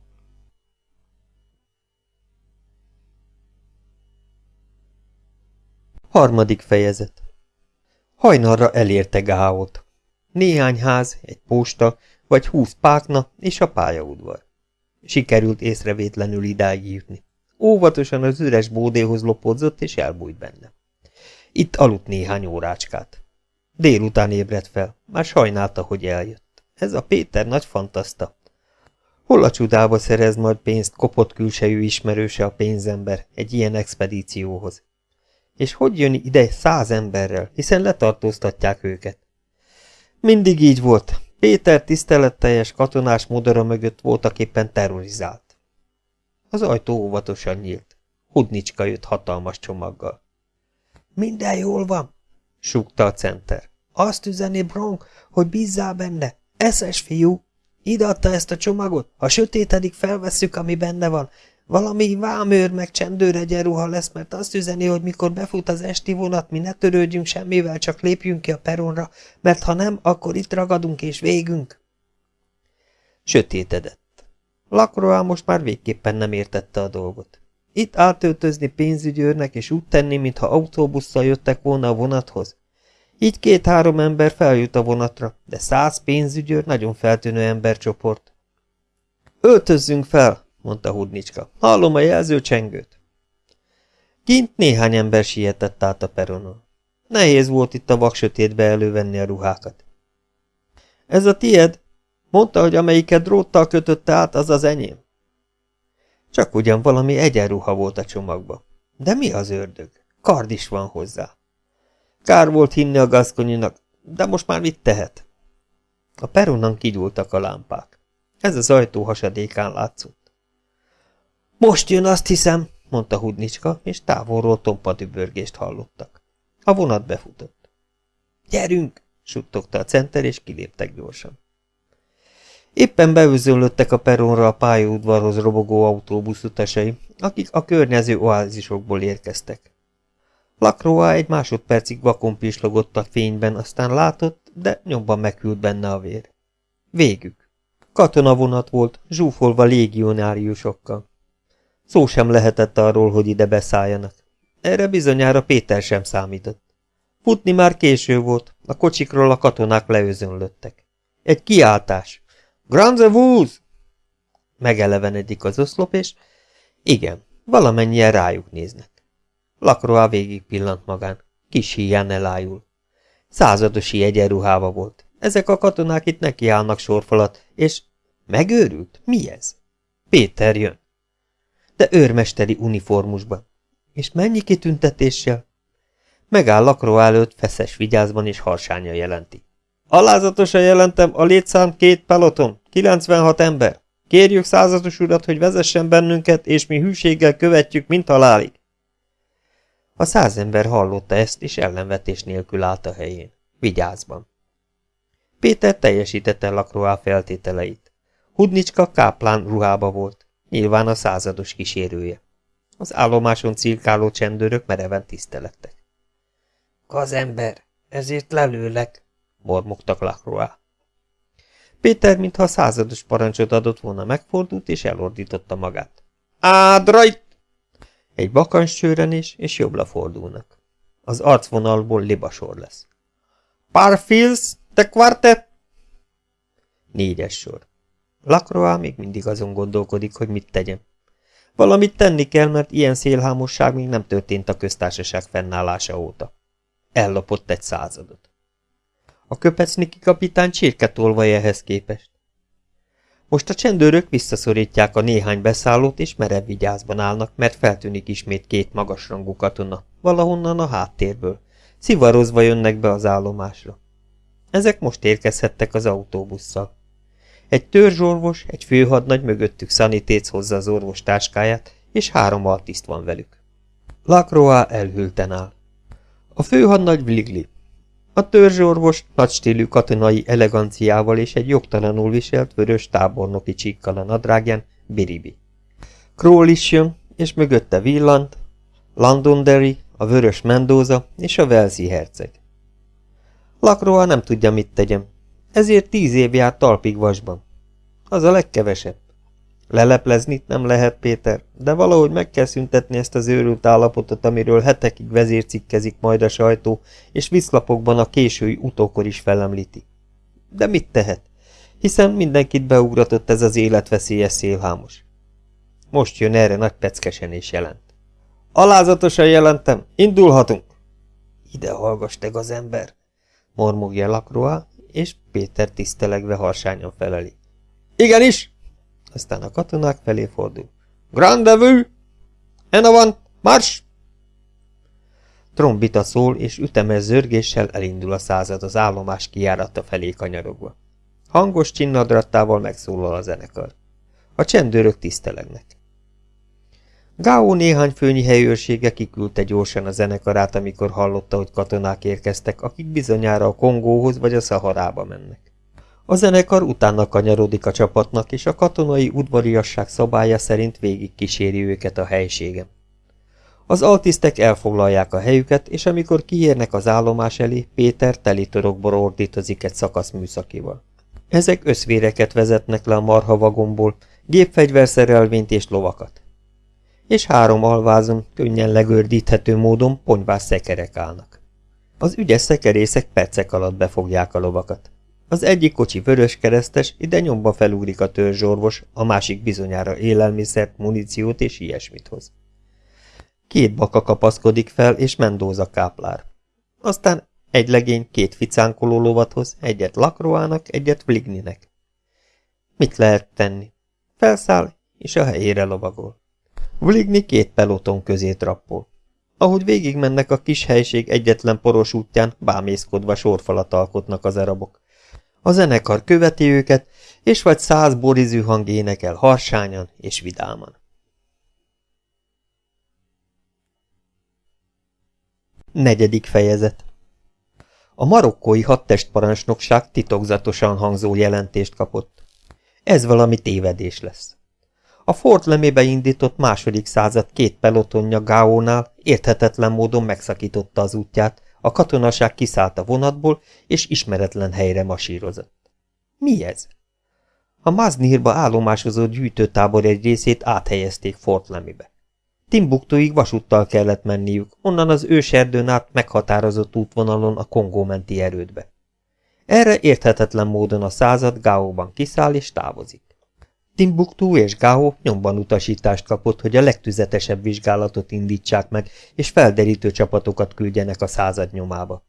Harmadik fejezet Hajnalra elérte Gáót. Néhány ház, egy posta, vagy húsz pákna és a pályaudvar. Sikerült észrevétlenül idáig jutni. Óvatosan az üres bódéhoz lopódzott, és elbújt benne. Itt aludt néhány órácskát. Délután ébredt fel, már sajnálta, hogy eljött. Ez a Péter nagy fantaszta. Hol a csudába szerez majd pénzt kopott külsejű ismerőse a pénzember egy ilyen expedícióhoz? És hogy jön ide száz emberrel, hiszen letartóztatják őket? Mindig így volt, Péter tiszteletteljes katonás modora mögött voltak éppen terrorizált. Az ajtó óvatosan nyílt. Hudnicska jött hatalmas csomaggal. Minden jól van, súgta a center. Azt üzeni Bronk, hogy bízzál benne. Eszes fiú. Ide adta ezt a csomagot. Ha sötétedik, felvesszük, ami benne van. Valami vámőr meg csendőr egyenruha lesz, mert azt üzeni, hogy mikor befut az esti vonat, mi ne törődjünk semmivel, csak lépjünk ki a peronra, mert ha nem, akkor itt ragadunk és végünk. Sötétedett. Lakroá most már végképpen nem értette a dolgot. Itt átöltözni pénzügyőrnek és úgy tenni, mintha autóbusszal jöttek volna a vonathoz. Így két-három ember feljut a vonatra, de száz pénzügyőr nagyon feltűnő embercsoport. Öltözzünk fel, mondta Hudnicska. Hallom a jelzőcsengőt. Kint néhány ember sietett át a peronon. Nehéz volt itt a vaksötétbe elővenni a ruhákat. Ez a tied? Mondta, hogy amelyiket dróttal kötötte át, az az enyém. Csak ugyan valami egyenruha volt a csomagba. De mi az ördög? Kard is van hozzá. Kár volt hinni a gaszkonyinak, de most már mit tehet? A peronon kigyúltak a lámpák. Ez az ajtó hasadékán látszott. Most jön, azt hiszem, mondta Hudnicska, és távolról tompa dübörgést hallottak. A vonat befutott. Gyerünk, suttogta a center, és kiléptek gyorsan. Éppen beőzönlöttek a peronra a pályaudvarhoz robogó autóbusz utasai, akik a környező oázisokból érkeztek. Lakroa egy másodpercig vakon pislogott a fényben, aztán látott, de nyomban meghűlt benne a vér. Végük. Katonavonat volt, zsúfolva légionáriusokkal. Szó sem lehetett arról, hogy ide beszálljanak. Erre bizonyára Péter sem számított. Futni már késő volt, a kocsikról a katonák leözönlöttek. Egy kiáltás. Granzevúz! Megelevenedik az oszlop, és igen, valamennyien rájuk néznek. Lakroa végig pillant magán. Kis híján elájul. Századosi egyenruhába volt. Ezek a katonák itt nekiállnak sorfalat, és megőrült? Mi ez? Péter jön. De őrmesteri uniformusban. És mennyi kitüntetéssel? Megáll Lakroa előtt feszes vigyázban és harsánya jelenti. Alázatosan jelentem a létszám két peloton, 96 ember. Kérjük százados urat, hogy vezessen bennünket, és mi hűséggel követjük, mint halálig. A száz ember hallotta ezt, és ellenvetés nélkül állt a helyén. Vigyázban. Péter teljesítette Lakroá feltételeit. Hudnicska káplán ruhába volt, nyilván a százados kísérője. Az állomáson cirkáló csendőrök mereven tisztelettek. Kazember, ezért lelőlek, mormogtak Lacroix. Péter, mintha a százados parancsot adott volna, megfordult és elordította magát. Ádrajt! Egy vakans csőrenés, és jobbra fordulnak. Az arcvonalból libasor lesz. Parfils, te quartet! Négyes sor. Lacroix még mindig azon gondolkodik, hogy mit tegyen. Valamit tenni kell, mert ilyen szélhámosság még nem történt a köztársaság fennállása óta. Ellopott egy századot. A köpecniki kapitány csirketolvaj ehhez képest. Most a csendőrök visszaszorítják a néhány beszállót, és merev vigyázban állnak, mert feltűnik ismét két magasrangú katona, valahonnan a háttérből. Szivarozva jönnek be az állomásra. Ezek most érkezhettek az autóbusszal. Egy törzsorvos, egy főhadnagy mögöttük szanitéc hozza az orvos táskáját, és három altiszt van velük. Lacroix elhülten áll. A főhadnagy Vligli, a törzsorvos nagy stílű katonai eleganciával és egy jogtalanul viselt vörös tábornoki csíkkal a nadrágján Biribi. Kroll is jön, és mögötte villant, Londonderry, a vörös Mendoza és a Velsi herceg. Lakroa nem tudja, mit tegyem, ezért tíz év járt talpig vasban. Az a legkevesebb. Leleplezni nem lehet, Péter, de valahogy meg kell szüntetni ezt az őrült állapotot, amiről hetekig vezércikkezik majd a sajtó, és viszlapokban a késői utókor is felemlíti. De mit tehet? Hiszen mindenkit beugratott ez az életveszélyes szélhámos. Most jön erre nagy peckesen és jelent. Alázatosan jelentem, indulhatunk! Ide hallgass, te az ember! mormogja Lakroa, és Péter tisztelegve harsányan feleli. Igenis! aztán a katonák felé fordul. Grandevue! Enovant! Mars! Trombita szól, és ütemes zörgéssel elindul a század az állomás kijárata felé kanyarogva. Hangos csinnadrattával megszólal a zenekar. A csendőrök tisztelegnek. Gáó néhány főnyi helyőrsége kiküldte gyorsan a zenekarát, amikor hallotta, hogy katonák érkeztek, akik bizonyára a Kongóhoz vagy a Szaharába mennek. A zenekar utána kanyarodik a csapatnak, és a katonai udvariasság szabálya szerint végig kíséri őket a helységen. Az altisztek elfoglalják a helyüket, és amikor kiérnek az állomás elé, Péter torokból ordítozik egy szakasz műszakival. Ezek összvéreket vezetnek le a marha vagomból, gépfegyverszerelvényt és lovakat. És három alvázon, könnyen legördíthető módon ponyvás szekerek állnak. Az ügyes szekerészek percek alatt befogják a lovakat. Az egyik kocsi vörös keresztes, ide nyomba felúrik a törzsorvos, a másik bizonyára élelmiszert, muníciót és ilyesmit hoz. Két baka kapaszkodik fel, és Mendóza káplár. Aztán egy legény két ficánkoló lovat hoz, egyet Lakroának, egyet Vligninek. Mit lehet tenni? Felszáll, és a helyére lovagol. Vligni két peloton közé trappol. Ahogy végigmennek a kis helység egyetlen poros útján, bámészkodva sorfalat alkotnak az arabok. A zenekar követi őket, és vagy száz borizű hang énekel harsányan és vidáman. Negyedik fejezet A marokkói hadtestparancsnokság titokzatosan hangzó jelentést kapott. Ez valami tévedés lesz. A Fort Lemébe indított második század két pelotonja Gáónál érthetetlen módon megszakította az útját, a katonaság kiszállt a vonatból, és ismeretlen helyre masírozott. Mi ez? A Maznírba állomásozott gyűjtőtábor egy részét áthelyezték Fort Lemibe. Timbuktuig vasúttal kellett menniük, onnan az őserdőn át meghatározott útvonalon a Kongó menti erődbe. Erre érthetetlen módon a század Gáóban kiszáll és távozik. Timbuktu és Gáó nyomban utasítást kapott, hogy a legtüzetesebb vizsgálatot indítsák meg, és felderítő csapatokat küldjenek a század nyomába.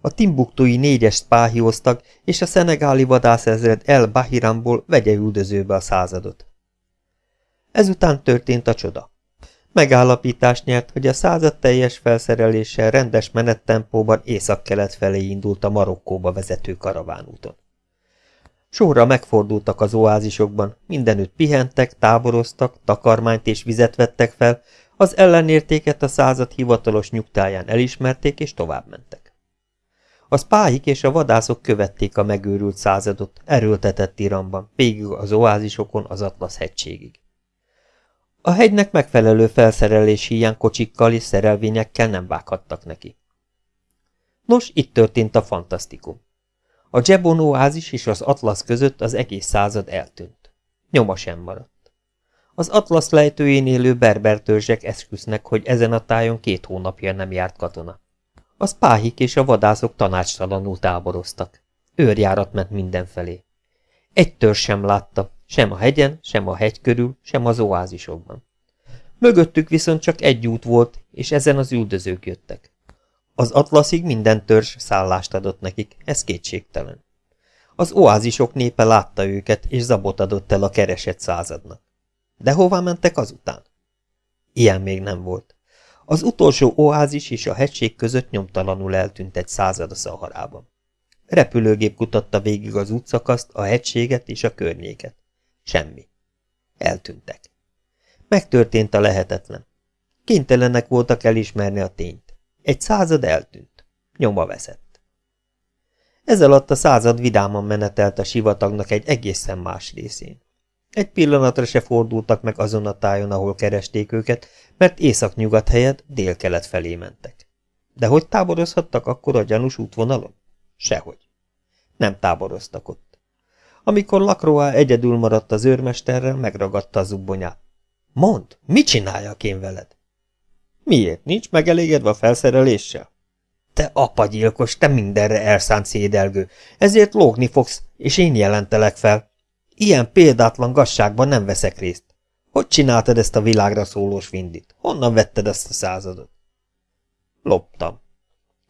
A timbuktui négyes spáhioztak, és a szenegáli vadászezred El Bahiramból vegye üldözőbe a századot. Ezután történt a csoda. Megállapítást nyert, hogy a század teljes felszereléssel rendes menettempóban észak-kelet felé indult a Marokkóba vezető karavánúton. Sorra megfordultak az oázisokban, mindenütt pihentek, táboroztak, takarmányt és vizet vettek fel, az ellenértéket a század hivatalos nyugtáján elismerték és továbbmentek. A spáhik és a vadászok követték a megőrült századot, erőltetett iramban, végig az oázisokon az Atlasz hegységig. A hegynek megfelelő felszerelés hiány kocsikkal és szerelvényekkel nem vághattak neki. Nos, itt történt a fantasztikum. A Jebon oázis és az Atlasz között az egész század eltűnt. Nyoma sem maradt. Az Atlasz lejtőjén élő berber törzsek esküsznek, hogy ezen a tájon két hónapja nem járt katona. A spáhik és a vadászok tanácstalanul táboroztak. Őrjárat ment mindenfelé. Egy törzs sem látta, sem a hegyen, sem a hegy körül, sem az oázisokban. Mögöttük viszont csak egy út volt, és ezen az üldözők jöttek. Az atlaszig minden törzs szállást adott nekik, ez kétségtelen. Az oázisok népe látta őket, és zabot adott el a keresett századnak. De hová mentek azután? Ilyen még nem volt. Az utolsó oázis és a hegység között nyomtalanul eltűnt egy század a szaharában. Repülőgép kutatta végig az útszakaszt, a hegységet és a környéket. Semmi. Eltűntek. Megtörtént a lehetetlen. Kénytelenek voltak elismerni a tényt. Egy század eltűnt. Nyoma veszett. Ez alatt a század vidáman menetelt a sivatagnak egy egészen más részén. Egy pillanatra se fordultak meg azon a tájon, ahol keresték őket, mert észak-nyugat helyett dél-kelet felé mentek. De hogy táborozhattak akkor a gyanús útvonalon? Sehogy. Nem táboroztak ott. Amikor Lakroa egyedül maradt az őrmesterrel, megragadta a zubbonyát. Mondd, mit csináljak én veled? Miért? Nincs megelégedve a felszereléssel? Te apagyilkos, te mindenre elszánt szédelgő, ezért lógni fogsz, és én jelentelek fel. Ilyen példátlan gasságban nem veszek részt. Hogy csináltad ezt a világra szólós vindit? Honnan vetted ezt a századot? Loptam.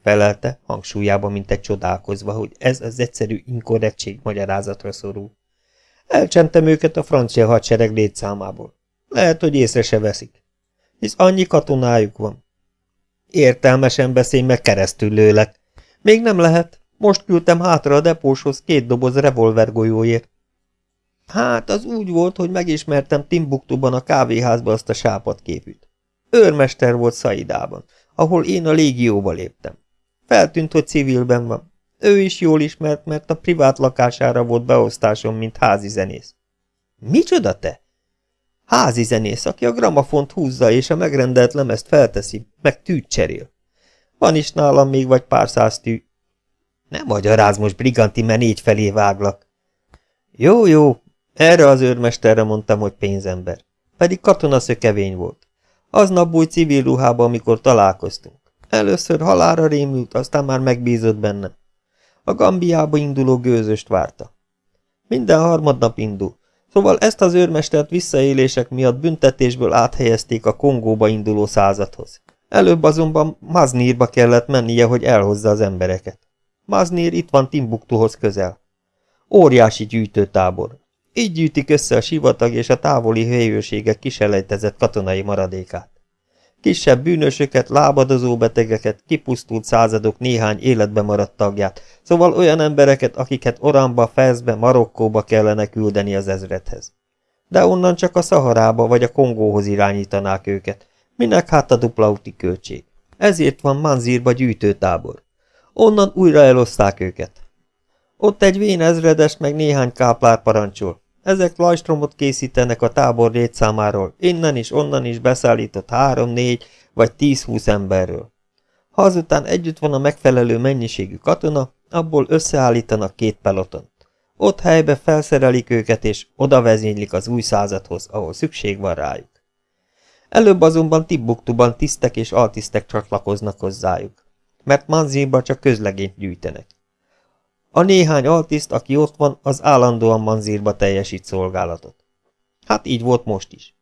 Felelte, hangsúlyában, mint egy csodálkozva, hogy ez az egyszerű inkorrektség magyarázatra szorul. Elcsentem őket a francia hadsereg létszámából. Lehet, hogy észre se veszik. Hisz annyi katonájuk van. Értelmesen beszélj meg keresztül lőlek. Még nem lehet. Most küldtem hátra a depóshoz két doboz revolvergolyóért. Hát, az úgy volt, hogy megismertem Timbuktuban a kávéházba azt a sápat képűt. Őrmester volt Szaidában, ahol én a légióba léptem. Feltűnt, hogy civilben van. Ő is jól ismert, mert a privát lakására volt beosztásom, mint házi zenész. Micsoda te? Házi zenész, aki a gramafont húzza és a megrendelt lemezt felteszi, meg tűt cserél. Van is nálam még vagy pár száz tű. Nem magyaráz most, briganti, mert négy felé váglak. Jó, jó, erre az őrmesterre mondtam, hogy pénzember. Pedig katonaszökevény volt. Aznap új civil ruhába, amikor találkoztunk. Először halára rémült, aztán már megbízott bennem. A Gambiába induló gőzöst várta. Minden harmadnap indul, szóval ezt az őrmestert visszaélések miatt büntetésből áthelyezték a Kongóba induló századhoz. Előbb azonban Maznírba kellett mennie, hogy elhozza az embereket. Maznír itt van Timbuktuhoz közel. Óriási gyűjtőtábor. Így gyűjtik össze a sivatag és a távoli helyőrségek kiselejtezett katonai maradékát. Kisebb bűnösöket, lábadozó betegeket, kipusztult századok néhány életbe maradt tagját, szóval olyan embereket, akiket Oramba, Fezbe, Marokkóba kellene küldeni az ezredhez. De onnan csak a Szaharába vagy a Kongóhoz irányítanák őket, minek hát a dupla úti költség. Ezért van Manzírba gyűjtőtábor. Onnan újra eloszták őket. Ott egy vén ezredes meg néhány káplár parancsol. Ezek lajstromot készítenek a tábor létszámáról, innen is, onnan is beszállított három, négy vagy tíz-húsz emberről. Ha azután együtt van a megfelelő mennyiségű katona, abból összeállítanak két pelotont. Ott helybe felszerelik őket, és oda vezénylik az új századhoz, ahol szükség van rájuk. Előbb azonban Tibbuktuban tisztek és altisztek csatlakoznak hozzájuk, mert Manzéban csak közlegényt gyűjtenek. A néhány altiszt, aki ott van, az állandóan Manzírba teljesít szolgálatot. Hát így volt most is.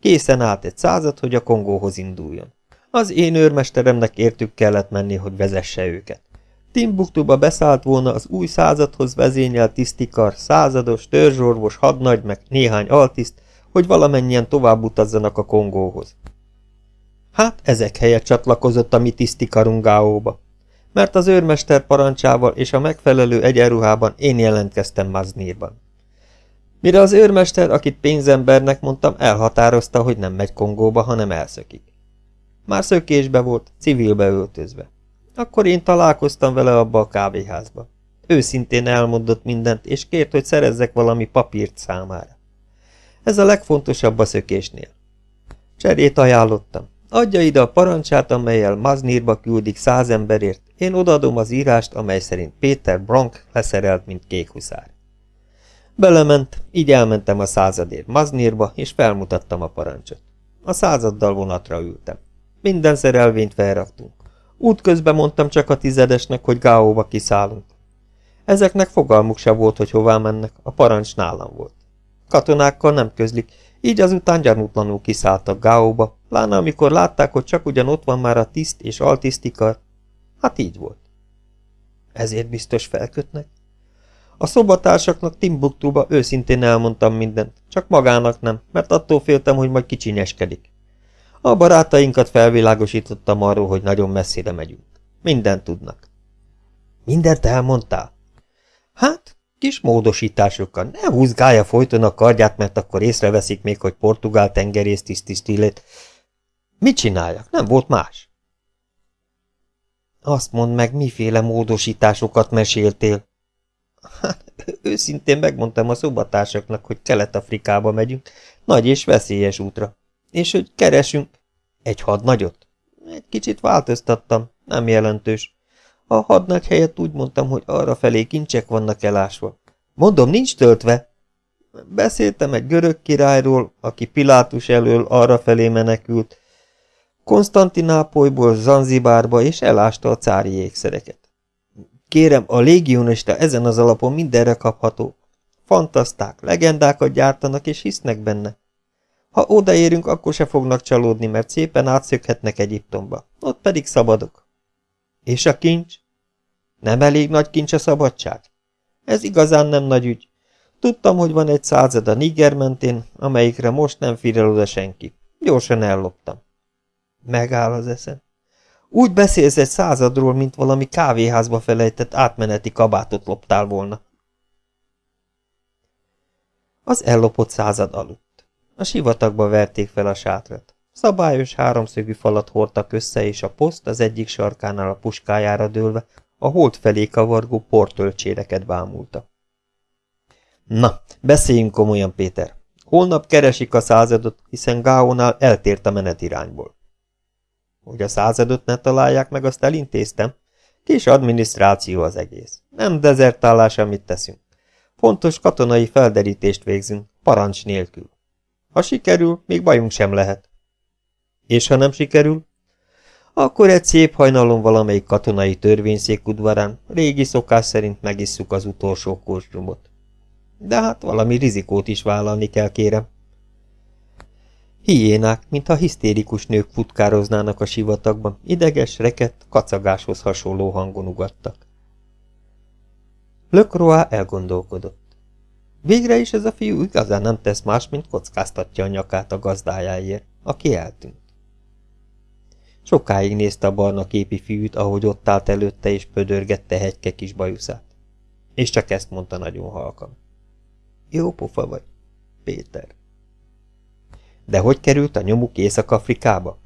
Készen állt egy század, hogy a Kongóhoz induljon. Az én őrmesteremnek értük kellett menni, hogy vezesse őket. Timbuktuba beszállt volna az új századhoz vezényelt tisztikar, százados, törzsorvos, hadnagy, meg néhány altiszt, hogy valamennyien tovább utazzanak a Kongóhoz. Hát ezek helyett csatlakozott a mi tisztikarungáóba mert az őrmester parancsával és a megfelelő egyenruhában én jelentkeztem Maznírban. Mire az őrmester, akit pénzembernek mondtam, elhatározta, hogy nem megy Kongóba, hanem elszökik. Már szökésbe volt, civilbe öltözve. Akkor én találkoztam vele abba a kávéházba. Őszintén elmondott mindent, és kért, hogy szerezzek valami papírt számára. Ez a legfontosabb a szökésnél. Cserét ajánlottam. Adja ide a parancsát, amelyel Maznírba küldik száz emberért, én odaadom az írást, amely szerint Péter Bronk leszerelt, mint kékhuszár. Belement, így elmentem a századért Maznírba, és felmutattam a parancsot. A századdal vonatra ültem. Minden szerelvényt felraktunk. Útközben mondtam csak a tizedesnek, hogy Gáóba kiszállunk. Ezeknek fogalmuk se volt, hogy hová mennek, a parancs nálam volt. Katonákkal nem közlik, így azután gyanútlanul kiszálltak Gáóba, pláne amikor látták, hogy csak ugyan ott van már a tiszt és altisztikar, Hát így volt. Ezért biztos felkötnek? A szobatársaknak Timbuktuba őszintén elmondtam mindent, csak magának nem, mert attól féltem, hogy majd kicsinyeskedik. A barátainkat felvilágosítottam arról, hogy nagyon messzire megyünk. Mindent tudnak. Mindent elmondtál? Hát, kis módosításokkal. Ne húzgálja folyton a kardját, mert akkor észreveszik még, hogy portugál tengerész tisztisztillét. Mit csináljak? Nem volt más. Azt mondd meg, miféle módosításokat meséltél. Hát, őszintén megmondtam a szobatársaknak, hogy Kelet-Afrikába megyünk, nagy és veszélyes útra. És hogy keresünk egy hadnagyot. Egy kicsit változtattam, nem jelentős. A hadnagy helyett úgy mondtam, hogy arra felé kincsek vannak elásva. Mondom, nincs töltve. Beszéltem egy görög királyról, aki Pilátus elől arra felé menekült, Konstantinápolyból Zanzibárba és elásta a cári ékszereket. Kérem, a légionista ezen az alapon mindenre kapható. Fantaszták, legendákat gyártanak és hisznek benne. Ha odaérünk, akkor se fognak csalódni, mert szépen átszökhetnek Egyiptomba. Ott pedig szabadok. És a kincs? Nem elég nagy kincs a szabadság? Ez igazán nem nagy ügy. Tudtam, hogy van egy század a Niger mentén, amelyikre most nem figyel oda senki. Gyorsan elloptam. Megáll az eszem. Úgy beszélsz egy századról, mint valami kávéházba felejtett átmeneti kabátot loptál volna. Az ellopott század aludt. A sivatagba verték fel a sátrat. Szabályos háromszögű falat hordtak össze, és a poszt az egyik sarkánál a puskájára dőlve a hold felé kavargó portölcséreket bámulta. Na, beszéljünk komolyan, Péter. Holnap keresik a századot, hiszen Gáónál eltért a menetirányból. Hogy a századot ne találják meg, azt elintéztem. Kis adminisztráció az egész. Nem dezertálás, amit teszünk. Fontos katonai felderítést végzünk, parancs nélkül. Ha sikerül, még bajunk sem lehet. És ha nem sikerül? Akkor egy szép hajnalon valamelyik katonai törvényszék udvarán régi szokás szerint megisszuk az utolsó korsdrumot. De hát valami rizikót is vállalni kell, kérem. Hiénák, mintha hisztérikus nők futkároznának a sivatagban, ideges, rekett, kacagáshoz hasonló hangon ugattak. Lökroá elgondolkodott. Végre is ez a fiú igazán nem tesz más, mint kockáztatja a nyakát a gazdájáért, aki eltűnt. Sokáig nézte a barna képi fiút, ahogy ott állt előtte és pödörgette hegyke kis bajuszát. És csak ezt mondta nagyon halkan. Jó pofa vagy, Péter. De hogy került a nyomuk Észak-Afrikába?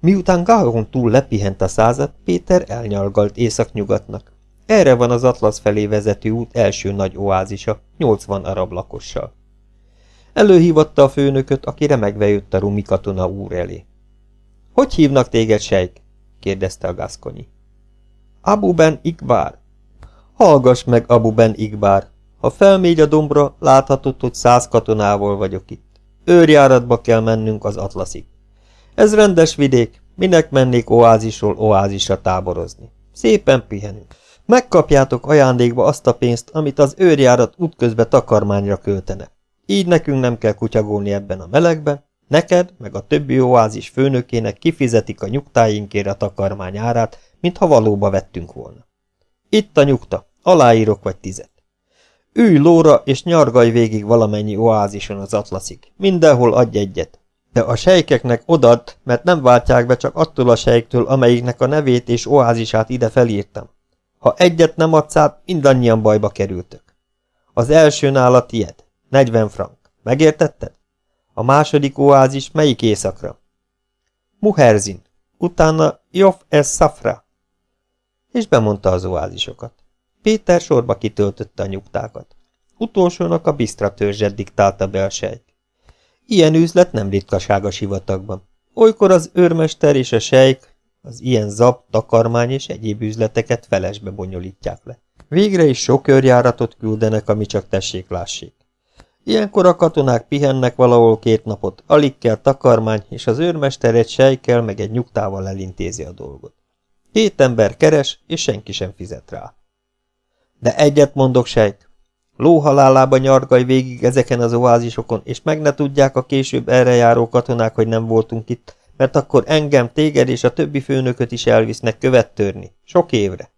Miután Garon túl lepihent a század, Péter elnyalgalt észak-nyugatnak. Erre van az Atlasz felé vezető út első nagy oázisa, 80 arab lakossal. Előhívatta a főnököt, aki remegve jött a rumi katona úr elé. Hogy hívnak téged, sejk? kérdezte a gaszkonyi. Abu Ben Ikbár. Hallgass meg, Abu Ben Ikbár. Ha felmégy a dombra, láthatod, hogy száz katonával vagyok itt. Őrjáratba kell mennünk az Atlaszig. Ez rendes vidék, minek mennék oázisról oázisra táborozni. Szépen pihenünk. Megkapjátok ajándékba azt a pénzt, amit az őrjárat útközbe takarmányra költene. Így nekünk nem kell kutyagolni ebben a melegben, neked, meg a többi oázis főnökének kifizetik a nyugtáinkért a takarmány árát, mintha valóba vettünk volna. Itt a nyugta, aláírok vagy tizet. Ülj lóra, és nyargalj végig valamennyi oázison az atlaszig. Mindenhol adj egyet. De a sejkeknek odad, mert nem váltják be csak attól a sejktől, amelyiknek a nevét és oázisát ide felírtam. Ha egyet nem adsz át, mindannyian bajba kerültök. Az első nála tied, 40 frank. Megértetted? A második oázis melyik éjszakra? Muherzin, utána Jof es Safra. És bemondta az oázisokat. Péter sorba kitöltötte a nyugtákat. Utolsónak a Bisztra törzset diktálta be a sejk. Ilyen üzlet nem ritkaság a sivatagban. Olykor az őrmester és a sejk az ilyen zab, takarmány és egyéb üzleteket felesbe bonyolítják le. Végre is sok őrjáratot küldenek, ami csak tessék lássék. Ilyenkor a katonák pihennek valahol két napot, alig kell takarmány, és az őrmester egy sejkel meg egy nyugtával elintézi a dolgot. Két ember keres, és senki sem fizet rá. De egyet mondok, sejk. Lóhalálába nyargaj végig ezeken az oázisokon, és meg ne tudják a később erre járó katonák, hogy nem voltunk itt, mert akkor engem, téged és a többi főnököt is elvisznek követtörni. Sok évre.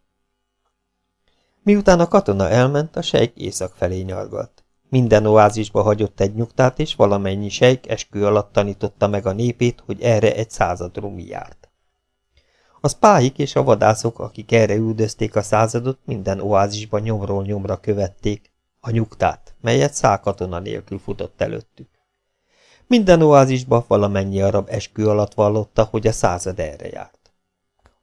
Miután a katona elment, a sejk észak felé nyargalt. Minden oázisba hagyott egy nyugtát, és valamennyi sejk eskü alatt tanította meg a népét, hogy erre egy század rumi járt. A spáik és a vadászok, akik erre üldözték a századot, minden oázisban nyomról nyomra követték a nyugtát, melyet szálkatona nélkül futott előttük. Minden oázisba valamennyi arab eskü alatt vallotta, hogy a század erre járt.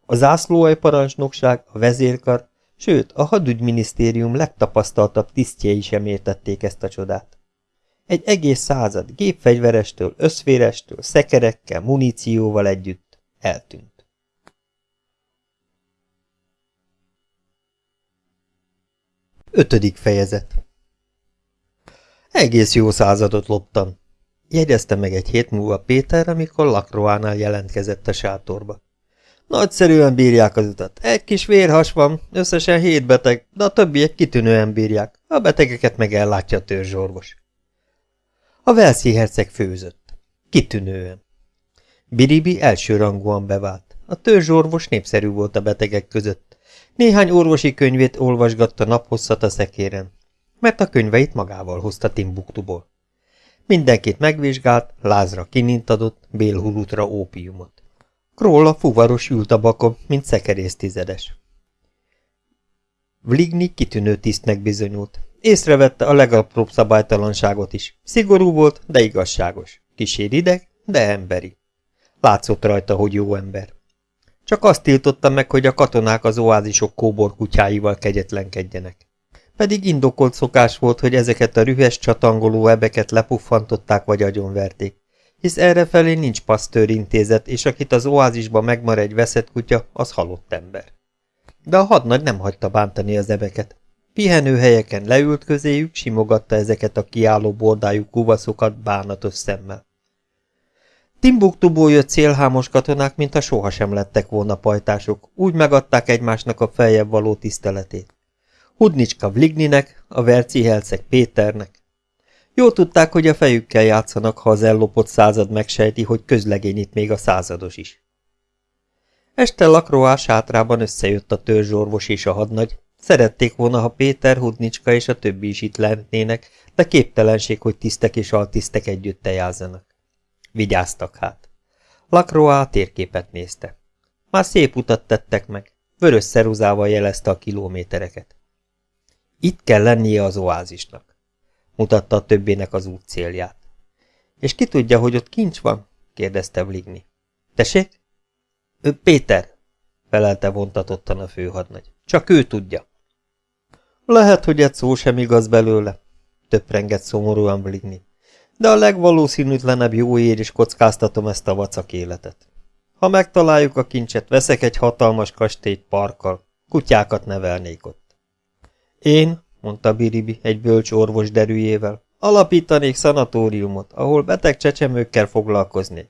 A zászlóaj parancsnokság, a vezérkar, sőt, a hadügyminisztérium legtapasztaltabb tisztjei sem értették ezt a csodát. Egy egész század gépfegyverestől, összférestől, szekerekkel, munícióval együtt eltűnt. Ötödik fejezet Egész jó századot loptam, Jegyezte meg egy hét múlva Péter, amikor Lakroánál jelentkezett a sátorba. Nagyszerűen bírják az utat. Egy kis vérhas van, összesen hét beteg, de a többiek kitűnően bírják. A betegeket meg ellátja a törzsorvos. A Velszi herceg főzött. Kitűnően. Biribi elsőrangúan bevált. A törzsorvos népszerű volt a betegek között. Néhány orvosi könyvét olvasgatta naphosszat a szekéren, mert a könyveit magával hozta Timbuktuból. Mindenkit megvizsgált, lázra kinint adott, bélhurutra ópiumot. Króla fuvaros ült a bakon, mint szekerész tizedes. Vligny kitűnő tisztnek bizonyult, Észrevette a legapróbb szabálytalanságot is. Szigorú volt, de igazságos. Kísér ideg, de emberi. Látszott rajta, hogy jó ember. Csak azt tiltotta meg, hogy a katonák az oázisok kóbor kutyáival kegyetlenkedjenek. Pedig indokolt szokás volt, hogy ezeket a rühes csatangoló ebeket lepuffantották vagy agyonverték, hisz errefelé nincs pasztőr intézet, és akit az oázisba megmar egy veszett kutya, az halott ember. De a hadnagy nem hagyta bántani az ebeket. Pihenőhelyeken leült közéjük, simogatta ezeket a kiálló bordájú kuvaszokat bánatos szemmel. Timbuktuból jött célhámos katonák, mintha sohasem lettek volna pajtások, úgy megadták egymásnak a feljebb való tiszteletét. Hudnicska Vligninek, a Verci Helceg Péternek. Jó tudták, hogy a fejükkel játszanak, ha az ellopott század megsejti, hogy közlegény itt még a százados is. Este Lakroá sátrában összejött a törzsorvos és a hadnagy. Szerették volna, ha Péter, Hudnicska és a többi is itt lennének, de képtelenség, hogy tisztek és altisztek együtt tejázzanak. Vigyáztak hát. Lakroá térképet nézte. Már szép utat tettek meg. Vörös szeruzával jelezte a kilométereket. Itt kell lennie az oázisnak. Mutatta a többének az út célját. És ki tudja, hogy ott kincs van? kérdezte Vligni. Tessék? Ő Péter, felelte vontatottan a főhadnagy. Csak ő tudja. Lehet, hogy egy szó sem igaz belőle, töprengett szomorúan Vligni de a legvalószínűtlenebb jóért is kockáztatom ezt a vacak életet. Ha megtaláljuk a kincset, veszek egy hatalmas kastélyt parkkal, kutyákat nevelnék ott. Én, mondta Biribi egy bölcs orvos derűjével, alapítanék szanatóriumot, ahol beteg csecsemőkkel foglalkoznék.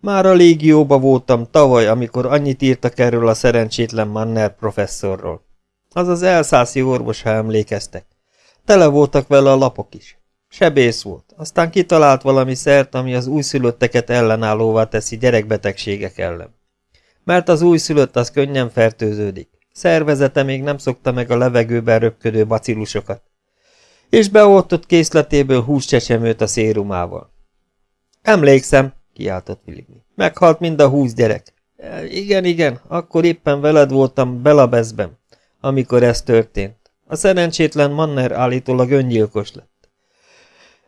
Már a légióba voltam tavaly, amikor annyit írtak erről a szerencsétlen Manner professzorról. Az az elszászi orvos, ha emlékeztek. Tele voltak vele a lapok is. Sebész volt, aztán kitalált valami szert, ami az újszülötteket ellenállóvá teszi gyerekbetegségek ellen. Mert az újszülött az könnyen fertőződik. Szervezete még nem szokta meg a levegőben röpködő bacillusokat. És beoltott készletéből húscsecsemőt a szérumával. Emlékszem, kiáltott Willigny. Meghalt mind a húsz gyerek. E, igen, igen, akkor éppen veled voltam Belabezben, amikor ez történt. A szerencsétlen Manner állítólag öngyilkos lett.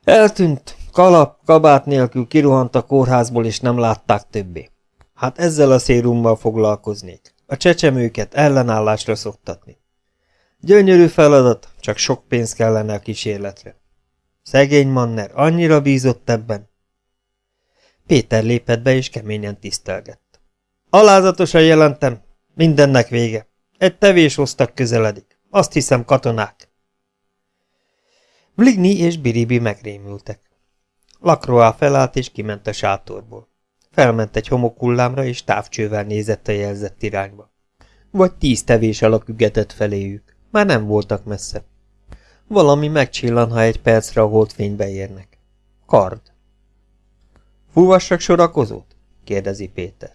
Eltűnt, kalap, kabát nélkül kirohant a kórházból, és nem látták többé. Hát ezzel a szérummal foglalkoznék. A csecsemőket ellenállásra szoktatni. Gyönyörű feladat, csak sok pénz kellene a kísérletre. Szegény Manner annyira bízott ebben. Péter lépett be, és keményen tisztelgett. Alázatosan jelentem, mindennek vége. Egy tevés hoztak közeledik. Azt hiszem katonák. Vligny és Biribi megrémültek. Lakroá felállt és kiment a sátorból. Felment egy homokullámra és távcsővel nézett a jelzett irányba. Vagy tíz tevés alak ügetett feléjük. Már nem voltak messze. Valami megcsillan, ha egy percre a holdfénybe érnek. Kard. Fúvassak sorakozót? kérdezi Péter.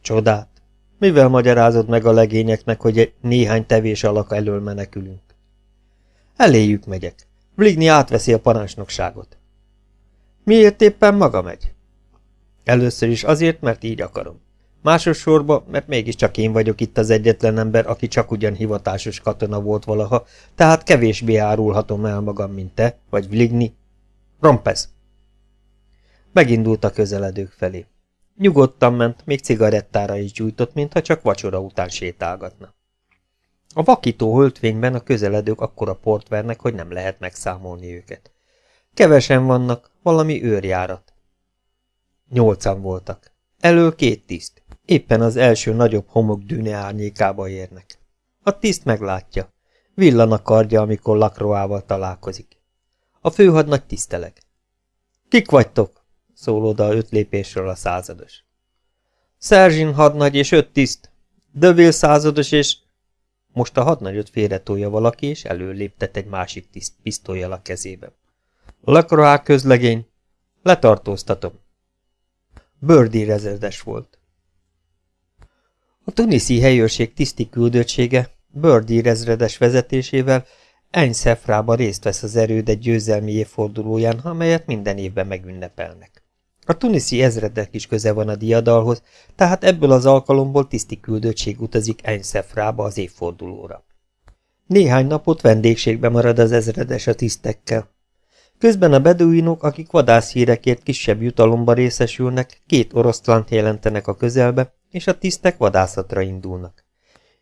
Csodát. Mivel magyarázod meg a legényeknek, hogy néhány tevés alak elől menekülünk? Eléjük megyek. Vligny átveszi a parancsnokságot. Miért éppen maga megy? Először is azért, mert így akarom. Másodszorban, mert mégiscsak én vagyok itt az egyetlen ember, aki csak ugyan hivatásos katona volt valaha, tehát kevésbé árulhatom el magam, mint te, vagy Vligny. Rompez! Megindult a közeledők felé. Nyugodtan ment, még cigarettára is gyújtott, mintha csak vacsora után sétálgatna. A vakító höltvényben a közeledők akkora port vernek, hogy nem lehet megszámolni őket. Kevesen vannak, valami őrjárat. Nyolcan voltak. Elől két tiszt. Éppen az első nagyobb homok dűne árnyékába érnek. A tiszt meglátja. Villan a kardja, amikor Lakroával találkozik. A főhadnagy tiszteleg. Kik vagytok? szól oda öt lépésről a százados. Szerzsin hadnagy és öt tiszt. Dövil százados és most a hadnagyot félretolja valaki, és előléptet egy másik tiszt pisztolyjal a kezébe. Lacroix közlegény. Letartóztatom. Birdie rezerdes volt. A tuniszi helyőrség tiszti küldöttsége Birdie rezredes vezetésével Enyszefrába részt vesz az erőd egy győzelmi évfordulóján, amelyet minden évben megünnepelnek. A tuniszi ezredek is köze van a diadalhoz, tehát ebből az alkalomból tiszti küldöttség utazik Enszefrába az évfordulóra. Néhány napot vendégségbe marad az ezredes a tisztekkel. Közben a beduinok, akik vadászhírekért kisebb jutalomba részesülnek, két oroszlánt jelentenek a közelbe, és a tisztek vadászatra indulnak.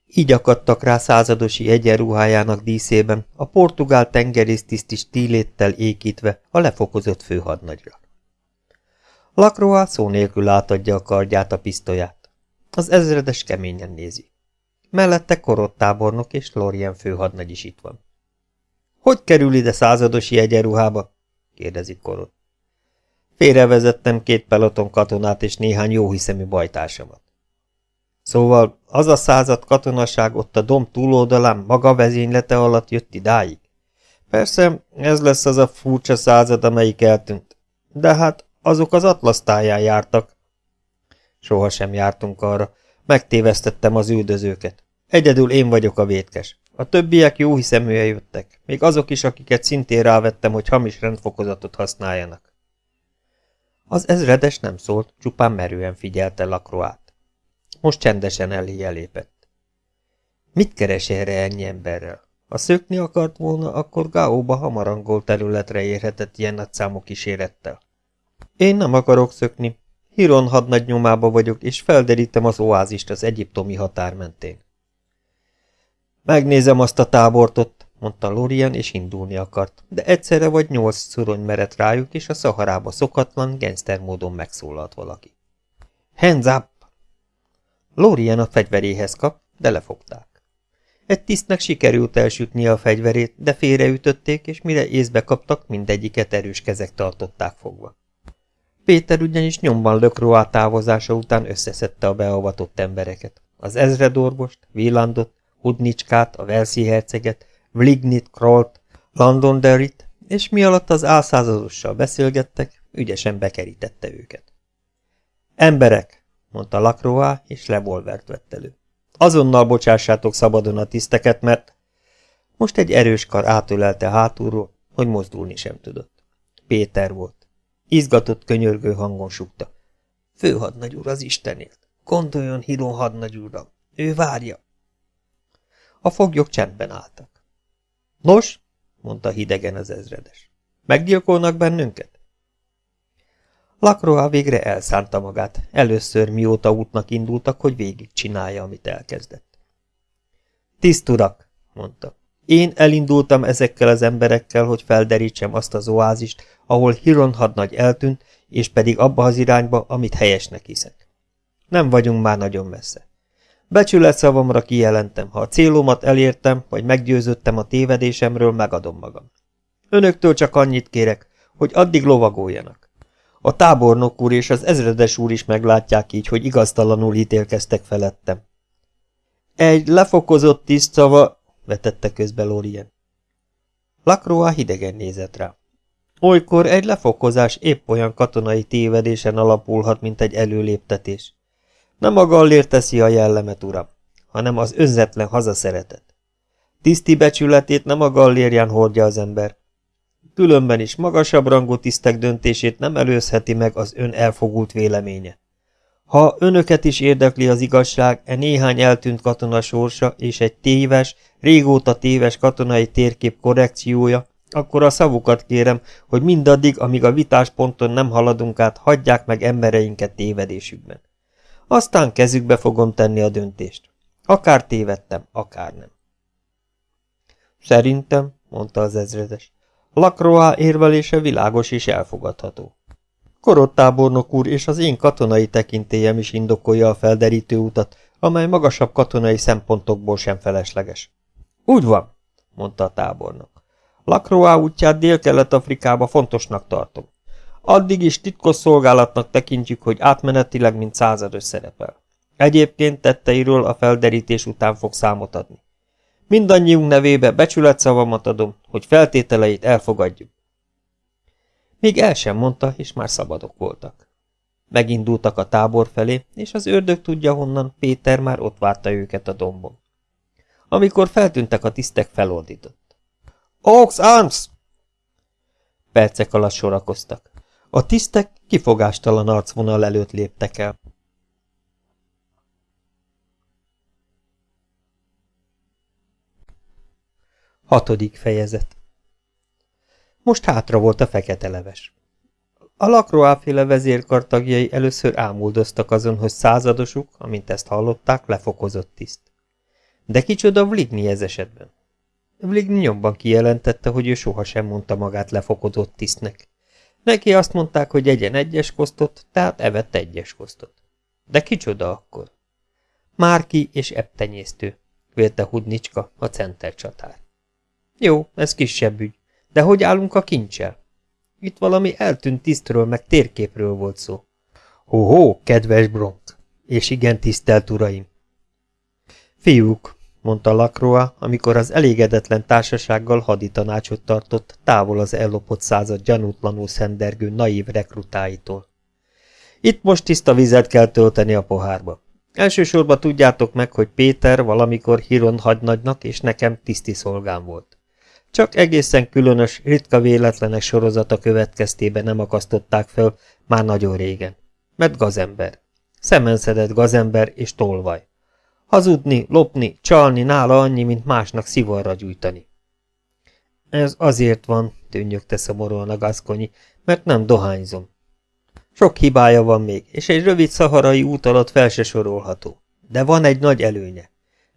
Így akadtak rá századosi egyenruhájának díszében, a portugál tengerésztiszt is tíléttel ékítve a lefokozott főhadnagyra. Lakroa szó nélkül átadja a kardját a pisztolyát. Az ezredes keményen nézi. Mellette korottábornok és Lorien főhadnagy is itt van. Hogy kerül ide századosi egyenruhába? kérdezi korot. Félrevezettem két peloton katonát és néhány jóhiszemű bajtársamat. Szóval az a század katonaság ott a dom túloldalán maga vezénylete alatt jött idáig? Persze, ez lesz az a furcsa század, amelyik eltűnt. De hát azok az atlasztáján jártak. Soha sem jártunk arra. Megtévesztettem az üldözőket. Egyedül én vagyok a vétkes. A többiek jó hiszeműen jöttek, még azok is, akiket szintén rávettem, hogy hamis rendfokozatot használjanak. Az ezredes nem szólt, csupán merően figyelte Lakroát. Most csendesen elé elépett. Mit keres erre ennyi emberrel? Ha szökni akart volna, akkor Gáóba hamarangol területre érhetett ilyen nagy számú kísérettel. Én nem akarok szökni. Hiron hadnagy nyomába vagyok, és felderítem az oázist az egyiptomi határ mentén. Megnézem azt a tábort ott, mondta Lorien, és indulni akart, de egyszerre vagy nyolc szurony merett rájuk, és a szaharába szokatlan, gangster módon megszólalt valaki. Hands up! Lorien a fegyveréhez kap, de lefogták. Egy tisztnek sikerült elsütnie a fegyverét, de félreütötték, és mire észbe kaptak, mindegyiket erős kezek tartották fogva. Péter ugyanis nyomban lökroá távozása után összeszedte a beavatott embereket. Az ezredorvost, Villandot, Hudnicskát, a Velszi herceget, Vlignit, Krolt, Londonderryt, és mi alatt az álszázadossal beszélgettek, ügyesen bekerítette őket. Emberek, mondta Lakroá, és revolvert vett elő. Azonnal bocsássátok szabadon a tiszteket, mert... Most egy erős kar átölelte hátulról, hogy mozdulni sem tudott. Péter volt. Izgatott, könyörgő hangon sukta. Főhadnagy úr az Istenért. Gondoljon Hiron hadnagy úrra. Ő várja. A foglyok csendben álltak. Nos, mondta hidegen az ezredes. Meggyilkolnak bennünket? Lakroa végre elszánta magát, először mióta útnak indultak, hogy végig csinálja, amit elkezdett. Tiszturak, mondta. Én elindultam ezekkel az emberekkel, hogy felderítsem azt az oázist, ahol Hiron hadnagy eltűnt, és pedig abba az irányba, amit helyesnek hiszek. Nem vagyunk már nagyon messze. Becsület szavamra kijelentem, ha a célomat elértem, vagy meggyőződtem a tévedésemről, megadom magam. Önöktől csak annyit kérek, hogy addig lovagoljanak. A tábornok úr és az ezredes úr is meglátják így, hogy igaztalanul ítélkeztek felettem. Egy lefokozott tiszt szava, vetette közbe Lorien. Lakroa hidegen nézett rá. Olykor egy lefokozás épp olyan katonai tévedésen alapulhat, mint egy előléptetés. Nem a gallér teszi a jellemet, uram, hanem az önzetlen hazaszeretet. Tiszti becsületét nem a gallérján hordja az ember. Különben is magasabb rangú tisztek döntését nem előzheti meg az ön elfogult véleménye. Ha önöket is érdekli az igazság, e néhány eltűnt katona sorsa és egy téves, régóta téves katonai térkép korrekciója, akkor a szavukat kérem, hogy mindaddig, amíg a vitásponton nem haladunk át, hagyják meg embereinket tévedésükben. Aztán kezükbe fogom tenni a döntést. Akár tévedtem, akár nem. Szerintem, mondta az ezredes, Lakroá érvelése világos és elfogadható. Korottábornok úr és az én katonai tekintélyem is indokolja a felderítő utat, amely magasabb katonai szempontokból sem felesleges. Úgy van, mondta a tábornok. Lakroá útját Dél-Kelet-Afrikába fontosnak tartom. Addig is titkos szolgálatnak tekintjük, hogy átmenetileg, mint százados szerepel. Egyébként tetteiről a felderítés után fog számot adni. Mindannyiunk nevébe becsületszavamat adom, hogy feltételeit elfogadjuk. Még el sem mondta, és már szabadok voltak. Megindultak a tábor felé, és az ördög tudja honnan, Péter már ott várta őket a dombon. Amikor feltűntek a tisztek, felordított. Ox Arms! Percek alatt sorakoztak. A tisztek kifogástalan arcvonal előtt léptek el. Hatodik fejezet Most hátra volt a fekete leves. A lakroáféle vezérkar először ámuldoztak azon, hogy századosuk, amint ezt hallották, lefokozott tiszt. De kicsoda Vligny ez esetben? Vligny nyomban kijelentette, hogy ő sohasem mondta magát lefokozott tisztnek. Neki azt mondták, hogy egyen egyes kosztot, tehát evett egyes kosztot. De kicsoda akkor? Márki és ebtenyésztő, vélte Hudnicska, a center csatár. Jó, ez kisebb ügy, de hogy állunk a kincsel? Itt valami eltűnt tisztről, meg térképről volt szó. Hó-hó, kedves Bronk! És igen, tisztelt uraim! Fiúk, mondta Lakroa, amikor az elégedetlen társasággal haditanácsot tartott, távol az ellopott század gyanútlanul szendergő naív rekrutáitól. Itt most tiszta vizet kell tölteni a pohárba. Elsősorban tudjátok meg, hogy Péter valamikor Hiron hagynagynak és nekem tiszti szolgám volt. Csak egészen különös, ritka véletlenek sorozata következtében nem akasztották fel már nagyon régen. Mert gazember. Szemenszedett gazember és tolvaj. Hazudni, lopni, csalni nála annyi, mint másnak szivarra gyújtani. Ez azért van, tűnnyögte szomorúan a gaszkonyi, mert nem dohányzom. Sok hibája van még, és egy rövid szaharai út alatt fel se sorolható. De van egy nagy előnye.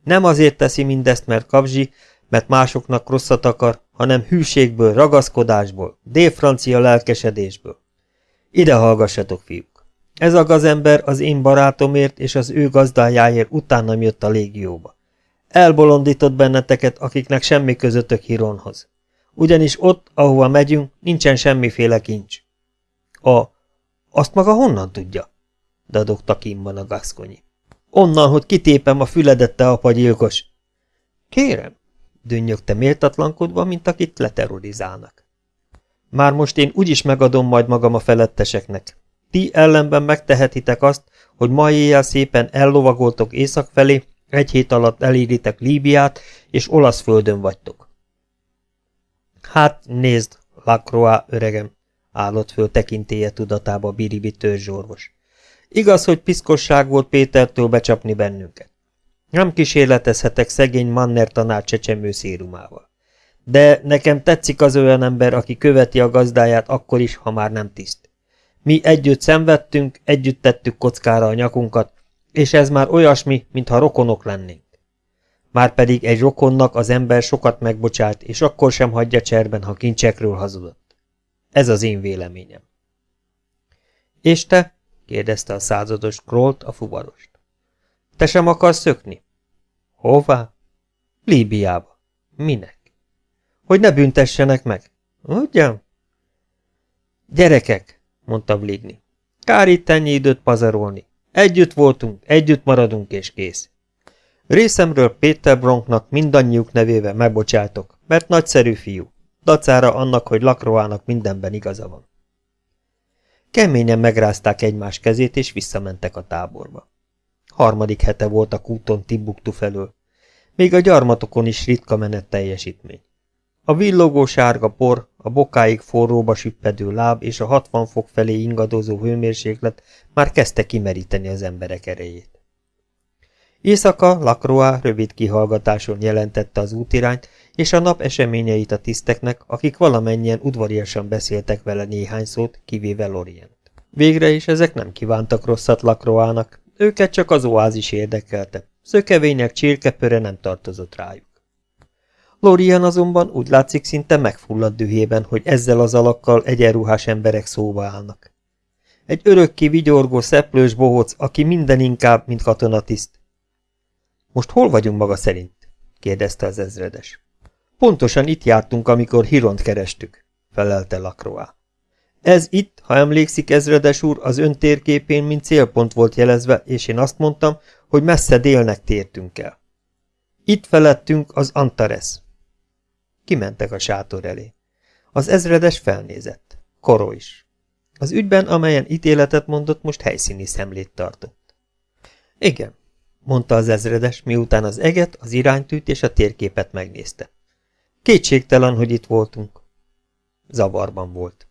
Nem azért teszi mindezt, mert kapzsi, mert másoknak rosszat akar, hanem hűségből, ragaszkodásból, délfrancia lelkesedésből. Ide hallgassatok, fiúk! Ez a gazember az én barátomért és az ő gazdájáért utánam jött a légióba. Elbolondított benneteket, akiknek semmi közöttök Hironhoz. Ugyanis ott, ahova megyünk, nincsen semmiféle kincs. A azt maga honnan tudja? dadogta kimban a gaszkonyi. Onnan, hogy kitépem a füledette apa gyilkos. Kérem, dünnyögte méltatlankodva, mint akit leterrorizálnak. Már most én úgyis megadom majd magam a feletteseknek. Ti ellenben megtehetitek azt, hogy ma éjjel szépen ellovagoltok észak felé, egy hét alatt eléritek Líbiát, és olasz földön vagytok. Hát, nézd, Lacroix öregem, állott föl tekintélye tudatába Biribi törzsorvos. Igaz, hogy piszkosság volt Pétertől becsapni bennünket. Nem kísérletezhetek szegény Manner tanár csecsemő szérumával. De nekem tetszik az olyan ember, aki követi a gazdáját akkor is, ha már nem tiszt. Mi együtt szenvedtünk, együtt tettük kockára a nyakunkat, és ez már olyasmi, mintha rokonok lennénk. Márpedig egy rokonnak az ember sokat megbocsált, és akkor sem hagyja cserben, ha kincsekről hazudott. Ez az én véleményem. És te? kérdezte a százados Krollt a fuvarost. Te sem akarsz szökni? Hová? Líbiába. Minek? Hogy ne büntessenek meg. Ugyan? Gyerekek, mondta Bligny. Kár itt ennyi időt pazarolni. Együtt voltunk, együtt maradunk és kész. Részemről Péter Bronknak mindannyiuk nevével megbocsátok, mert nagyszerű fiú dacára annak, hogy Lakroának mindenben igaza van. Keményen megrázták egymás kezét, és visszamentek a táborba. Harmadik hete volt a kúton Timbuktu felől. Még a gyarmatokon is ritka menet teljesítmény. A villogó sárga por, a bokáig forróba süppedő láb és a 60 fok felé ingadozó hőmérséklet már kezdte kimeríteni az emberek erejét. Éjszaka Lacroix rövid kihallgatáson jelentette az útirányt, és a nap eseményeit a tiszteknek, akik valamennyien udvariasan beszéltek vele néhány szót, kivéve Lorient. Végre is ezek nem kívántak rosszat Lacroixnak, őket csak az oázis érdekelte, szökevények csirkepöre nem tartozott rájuk. Lorien azonban úgy látszik szinte megfulladt dühében, hogy ezzel az alakkal egyenruhás emberek szóba állnak. Egy örökké vigyorgó szeplős bohóc, aki minden inkább, mint katonatiszt. Most hol vagyunk maga szerint? kérdezte az ezredes. Pontosan itt jártunk, amikor Hiront kerestük, felelte Lacroix. Ez itt, ha emlékszik, ezredes úr, az ön térképén, mint célpont volt jelezve, és én azt mondtam, hogy messze délnek tértünk el. Itt felettünk az Antares. Kimentek a sátor elé. Az ezredes felnézett. Koro is. Az ügyben, amelyen ítéletet mondott, most helyszíni szemlét tartott. Igen, mondta az ezredes, miután az eget, az iránytűt és a térképet megnézte. Kétségtelen, hogy itt voltunk. Zavarban volt.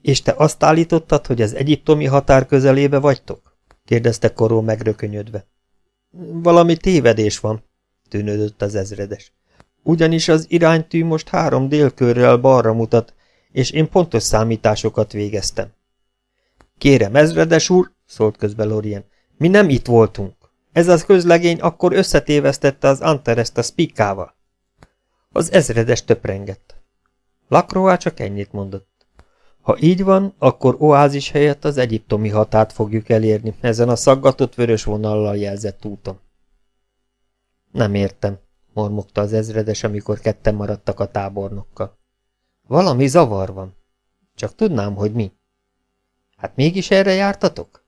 És te azt állítottad, hogy az egyiptomi határ közelébe vagytok? kérdezte Koró megrökönyödve. Valami tévedés van, tűnődött az ezredes. Ugyanis az iránytű most három délkörrel balra mutat, és én pontos számításokat végeztem. Kérem, ezredes úr, szólt közbe Lorien, mi nem itt voltunk. Ez az közlegény akkor összetévesztette az Antereszt a spikával. Az ezredes töprengett. Lakroá csak ennyit mondott. Ha így van, akkor oázis helyett az egyiptomi határt fogjuk elérni ezen a szaggatott vörös vonallal jelzett úton. Nem értem, mormogta az ezredes, amikor ketten maradtak a tábornokkal. Valami zavar van. Csak tudnám, hogy mi. Hát mégis erre jártatok?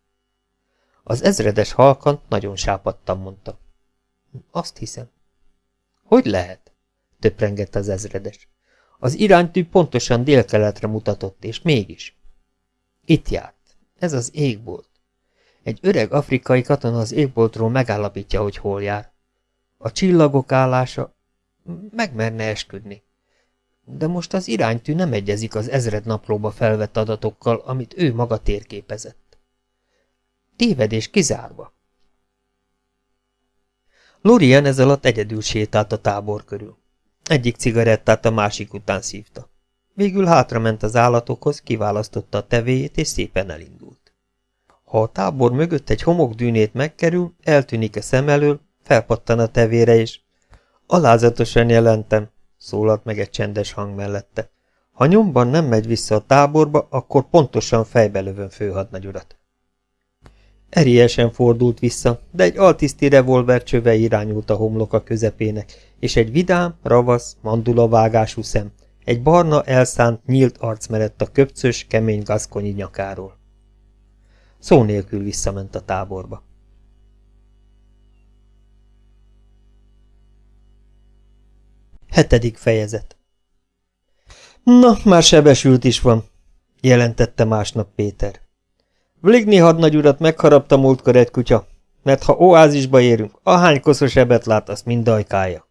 Az ezredes halkan nagyon sápadtan mondta. Azt hiszem. Hogy lehet? töprengett az ezredes. Az iránytű pontosan délkeletre mutatott, és mégis. Itt járt. Ez az égbolt. Egy öreg afrikai katona az égboltról megállapítja, hogy hol jár. A csillagok állása megmerne esküdni. De most az iránytű nem egyezik az ezred naplóba felvett adatokkal, amit ő maga térképezett. Tévedés kizárva. Lorien ez alatt egyedül sétált a tábor körül. Egyik cigarettát a másik után szívta. Végül hátrament az állatokhoz, kiválasztotta a tevéjét, és szépen elindult. Ha a tábor mögött egy homokdűnét megkerül, eltűnik a szem elől, felpattan a tevére, és... Alázatosan jelentem, szólalt meg egy csendes hang mellette. Ha nyomban nem megy vissza a táborba, akkor pontosan fejbe lövöm főhadnagyurat. Eriesen fordult vissza, de egy altiszti revolver csöve irányult a homloka közepének, és egy vidám, ravasz, mandulavágású szem, egy barna elszánt, nyílt arc merett a köpcös, kemény gaszkonyi nyakáról. Szó nélkül visszament a táborba. Hetedik fejezet Na, már sebesült is van, jelentette másnap Péter. Vligni hadnagyurat megharapta múltkor egy kutya, mert ha oázisba érünk, ahány koszos ebet lát, azt mind dajkálja.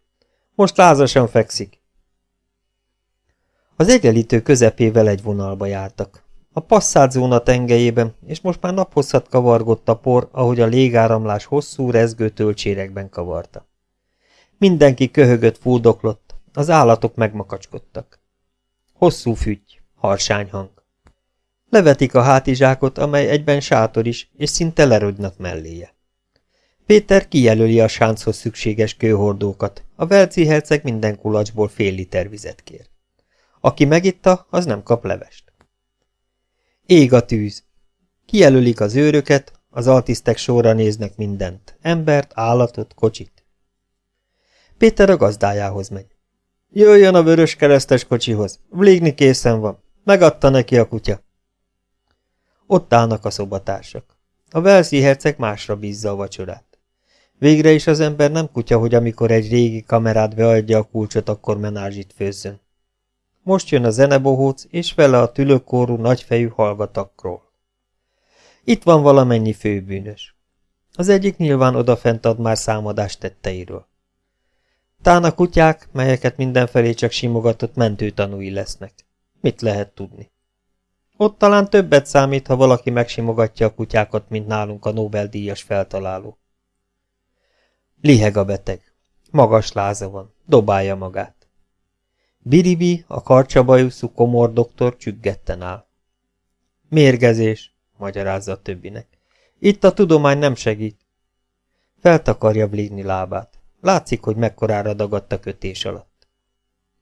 Most lázasan fekszik. Az egyenlítő közepével egy vonalba jártak. A passzált zóna tengelyében, és most már naphosszat kavargott a por, ahogy a légáramlás hosszú, rezgő tölcsérekben kavarta. Mindenki köhögött, fúdoklott, az állatok megmakacskodtak. Hosszú fügy, harsány hang. Levetik a hátizsákot, amely egyben sátor is, és szinte lerögnak melléje. Péter kijelöli a sánchoz szükséges kőhordókat, a Velci herceg minden kulacsból fél liter vizet kér. Aki megitta, az nem kap levest. Ég a tűz. Kijelölik az őröket, az altisztek sorra néznek mindent, embert, állatot, kocsit. Péter a gazdájához megy. Jöjjön a vörös keresztes kocsihoz, Vlégni készen van, megadta neki a kutya. Ott állnak a szobatársak. A Velszi herceg másra bízza a vacsorát. Végre is az ember nem kutya, hogy amikor egy régi kamerát beadja a kulcsot, akkor menázsit főzzön. Most jön a zenebohóc, és vele a tülökkorú nagyfejű hallgatakról. Itt van valamennyi főbűnös. Az egyik nyilván odafent ad már számadást tetteiről. Tán a kutyák, melyeket mindenfelé csak simogatott mentőtanúi lesznek. Mit lehet tudni? Ott talán többet számít, ha valaki megsimogatja a kutyákat, mint nálunk a Nobel-díjas feltaláló. Liheg a beteg. Magas láza van, dobálja magát. Biribi, a karcsabajuszú komor doktor csüggetten áll. Mérgezés, magyarázza a többinek. Itt a tudomány nem segít. Feltakarja Bligni lábát. Látszik, hogy mekkorára dagadt a kötés alatt.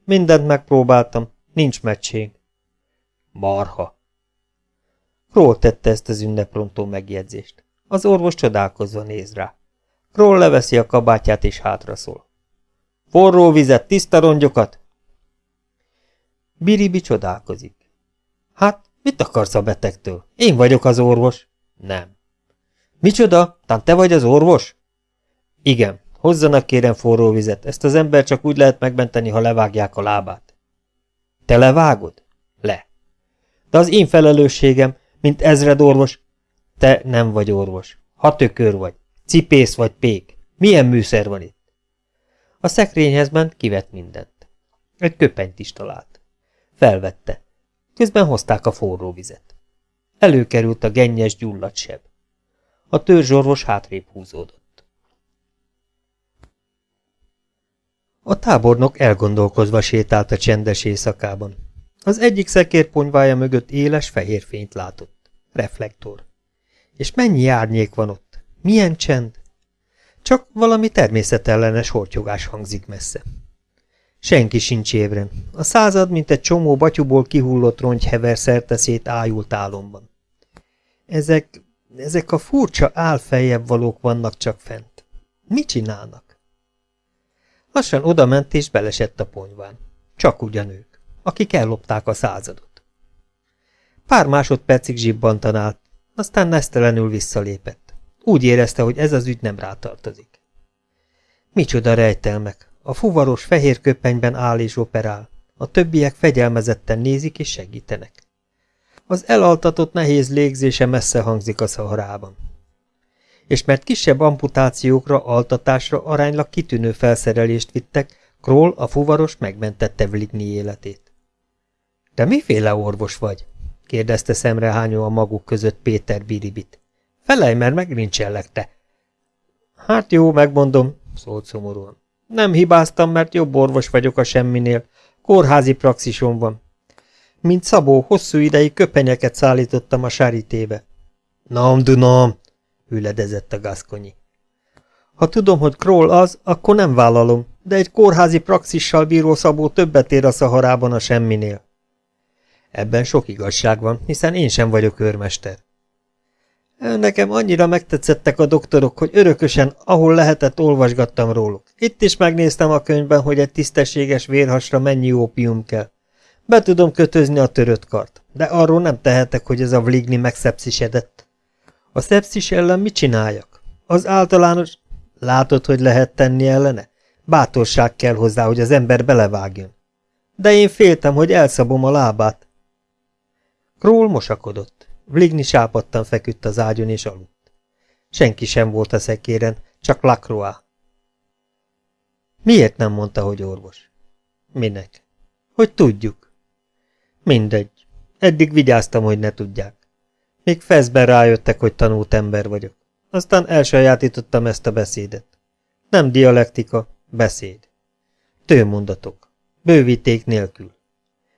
Mindent megpróbáltam, nincs meccség. Marha. Kroll tette ezt az ünneprontó megjegyzést. Az orvos csodálkozva néz rá. Kroll leveszi a kabátját és hátraszól. Forró vizet, tiszta rongyokat? Biribi csodálkozik. Hát, mit akarsz a betegtől? Én vagyok az orvos. Nem. Micsoda? Tán te vagy az orvos? Igen, hozzanak kérem forró vizet, ezt az ember csak úgy lehet megmenteni, ha levágják a lábát. Te levágod? Le. De az én felelősségem, mint ezred orvos. Te nem vagy orvos. Ha tökör vagy. Cipész vagy pék. Milyen műszer van itt? A szekrényhez ment, kivett mindent. Egy köpenyt is talált. Felvette. Közben hozták a forró vizet. Előkerült a gennyes gyulladt seb. A törzsorvos hátrébb húzódott. A tábornok elgondolkozva sétált a csendes éjszakában. Az egyik szekérponyvája mögött éles fehér fényt látott. Reflektor. És mennyi árnyék van ott? Milyen csend? Csak valami természetellenes hortyogás hangzik messze. Senki sincs ébren. A század, mint egy csomó batyuból kihullott rongy hever szerteszét ájult álomban. Ezek, ezek a furcsa álfejebb valók vannak csak fent. Mit csinálnak? Lassan odament és belesett a ponyván. Csak ugyanők, akik ellopták a századot. Pár másodpercig zsibbantan állt, aztán nesztelenül visszalépett. Úgy érezte, hogy ez az ügy nem rátartozik. Micsoda rejtelmek, a fuvaros fehér köpenyben áll és operál. A többiek fegyelmezetten nézik és segítenek. Az elaltatott nehéz légzése messze hangzik a szaharában. És mert kisebb amputációkra, altatásra aránylag kitűnő felszerelést vittek, Kroll a fuvaros megmentette Vligny életét. – De miféle orvos vagy? – kérdezte szemrehányó a maguk között Péter Biribit. – Felej, mert megrincsellek te! – Hát jó, megmondom – szólt szomorúan. Nem hibáztam, mert jobb orvos vagyok a semminél. Kórházi praxisom van. Mint Szabó, hosszú ideig köpenyeket szállítottam a sáritébe. Nem tudom, hüledezett a gaszkonyi. Ha tudom, hogy Kroll az, akkor nem vállalom, de egy kórházi praxissal bíró Szabó többet ér a szaharában a semminél. Ebben sok igazság van, hiszen én sem vagyok őrmester. Nekem annyira megtetszettek a doktorok, hogy örökösen, ahol lehetett, olvasgattam róluk. Itt is megnéztem a könyvben, hogy egy tisztességes vérhasra mennyi ópium kell. Be tudom kötözni a törött kart, de arról nem tehetek, hogy ez a vligni megszepszisedett. A szepszis ellen mit csináljak? Az általános... Látod, hogy lehet tenni ellene? Bátorság kell hozzá, hogy az ember belevágjon. De én féltem, hogy elszabom a lábát. Król mosakodott. Vligni sápadtan feküdt az ágyon és aludt. Senki sem volt a szekéren, csak Lacroix. Miért nem mondta, hogy orvos? Minek? Hogy tudjuk. Mindegy. Eddig vigyáztam, hogy ne tudják. Még feszben rájöttek, hogy tanult ember vagyok. Aztán elsajátítottam ezt a beszédet. Nem dialektika, beszéd. Tőmondatok. Bővíték nélkül.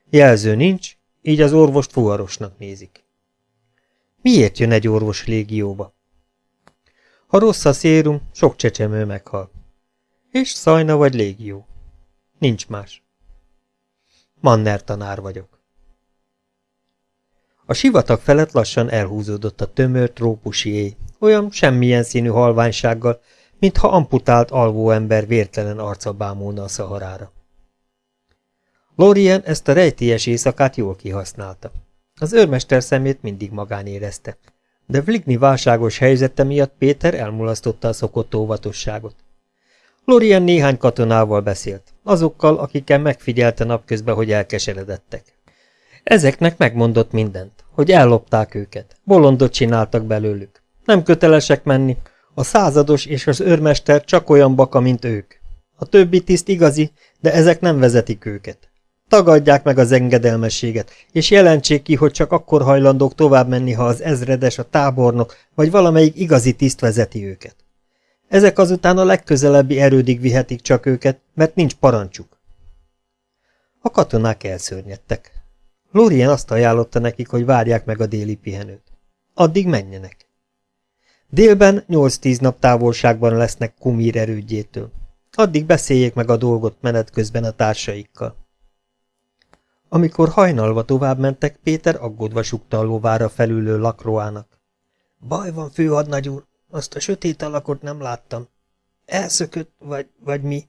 Jelző nincs, így az orvost fuvarosnak nézik. Miért jön egy orvos légióba? Ha rossz a szérum, sok csecsemő meghal. És szajna vagy légió. Nincs más. Manner tanár vagyok. A sivatag felett lassan elhúzódott a tömör trópusi éj, olyan semmilyen színű halványsággal, mintha amputált alvó ember vértelen arca bámulna a szaharára. Lorien ezt a rejtélyes éjszakát jól kihasználta. Az őrmester szemét mindig magán érezte, de Vligny válságos helyzete miatt Péter elmulasztotta a szokott óvatosságot. Lorien néhány katonával beszélt, azokkal, akikkel megfigyelte napközben, hogy elkeseredettek. Ezeknek megmondott mindent, hogy ellopták őket, bolondot csináltak belőlük. Nem kötelesek menni, a százados és az őrmester csak olyan baka, mint ők. A többi tiszt igazi, de ezek nem vezetik őket. Tagadják meg az engedelmességet, és jelentsék ki, hogy csak akkor hajlandók tovább menni, ha az ezredes, a tábornok, vagy valamelyik igazi tiszt vezeti őket. Ezek azután a legközelebbi erődig vihetik csak őket, mert nincs parancsuk. A katonák elszörnyedtek. Lorien azt ajánlotta nekik, hogy várják meg a déli pihenőt. Addig menjenek. Délben 8-10 nap távolságban lesznek Kumír erődjétől. Addig beszéljék meg a dolgot menet közben a társaikkal. Amikor hajnalva tovább mentek, Péter aggódva sukta a lovára felülő lakroának. Baj van, főhadnagy úr, azt a sötét alakot nem láttam. Elszökött, vagy, vagy mi?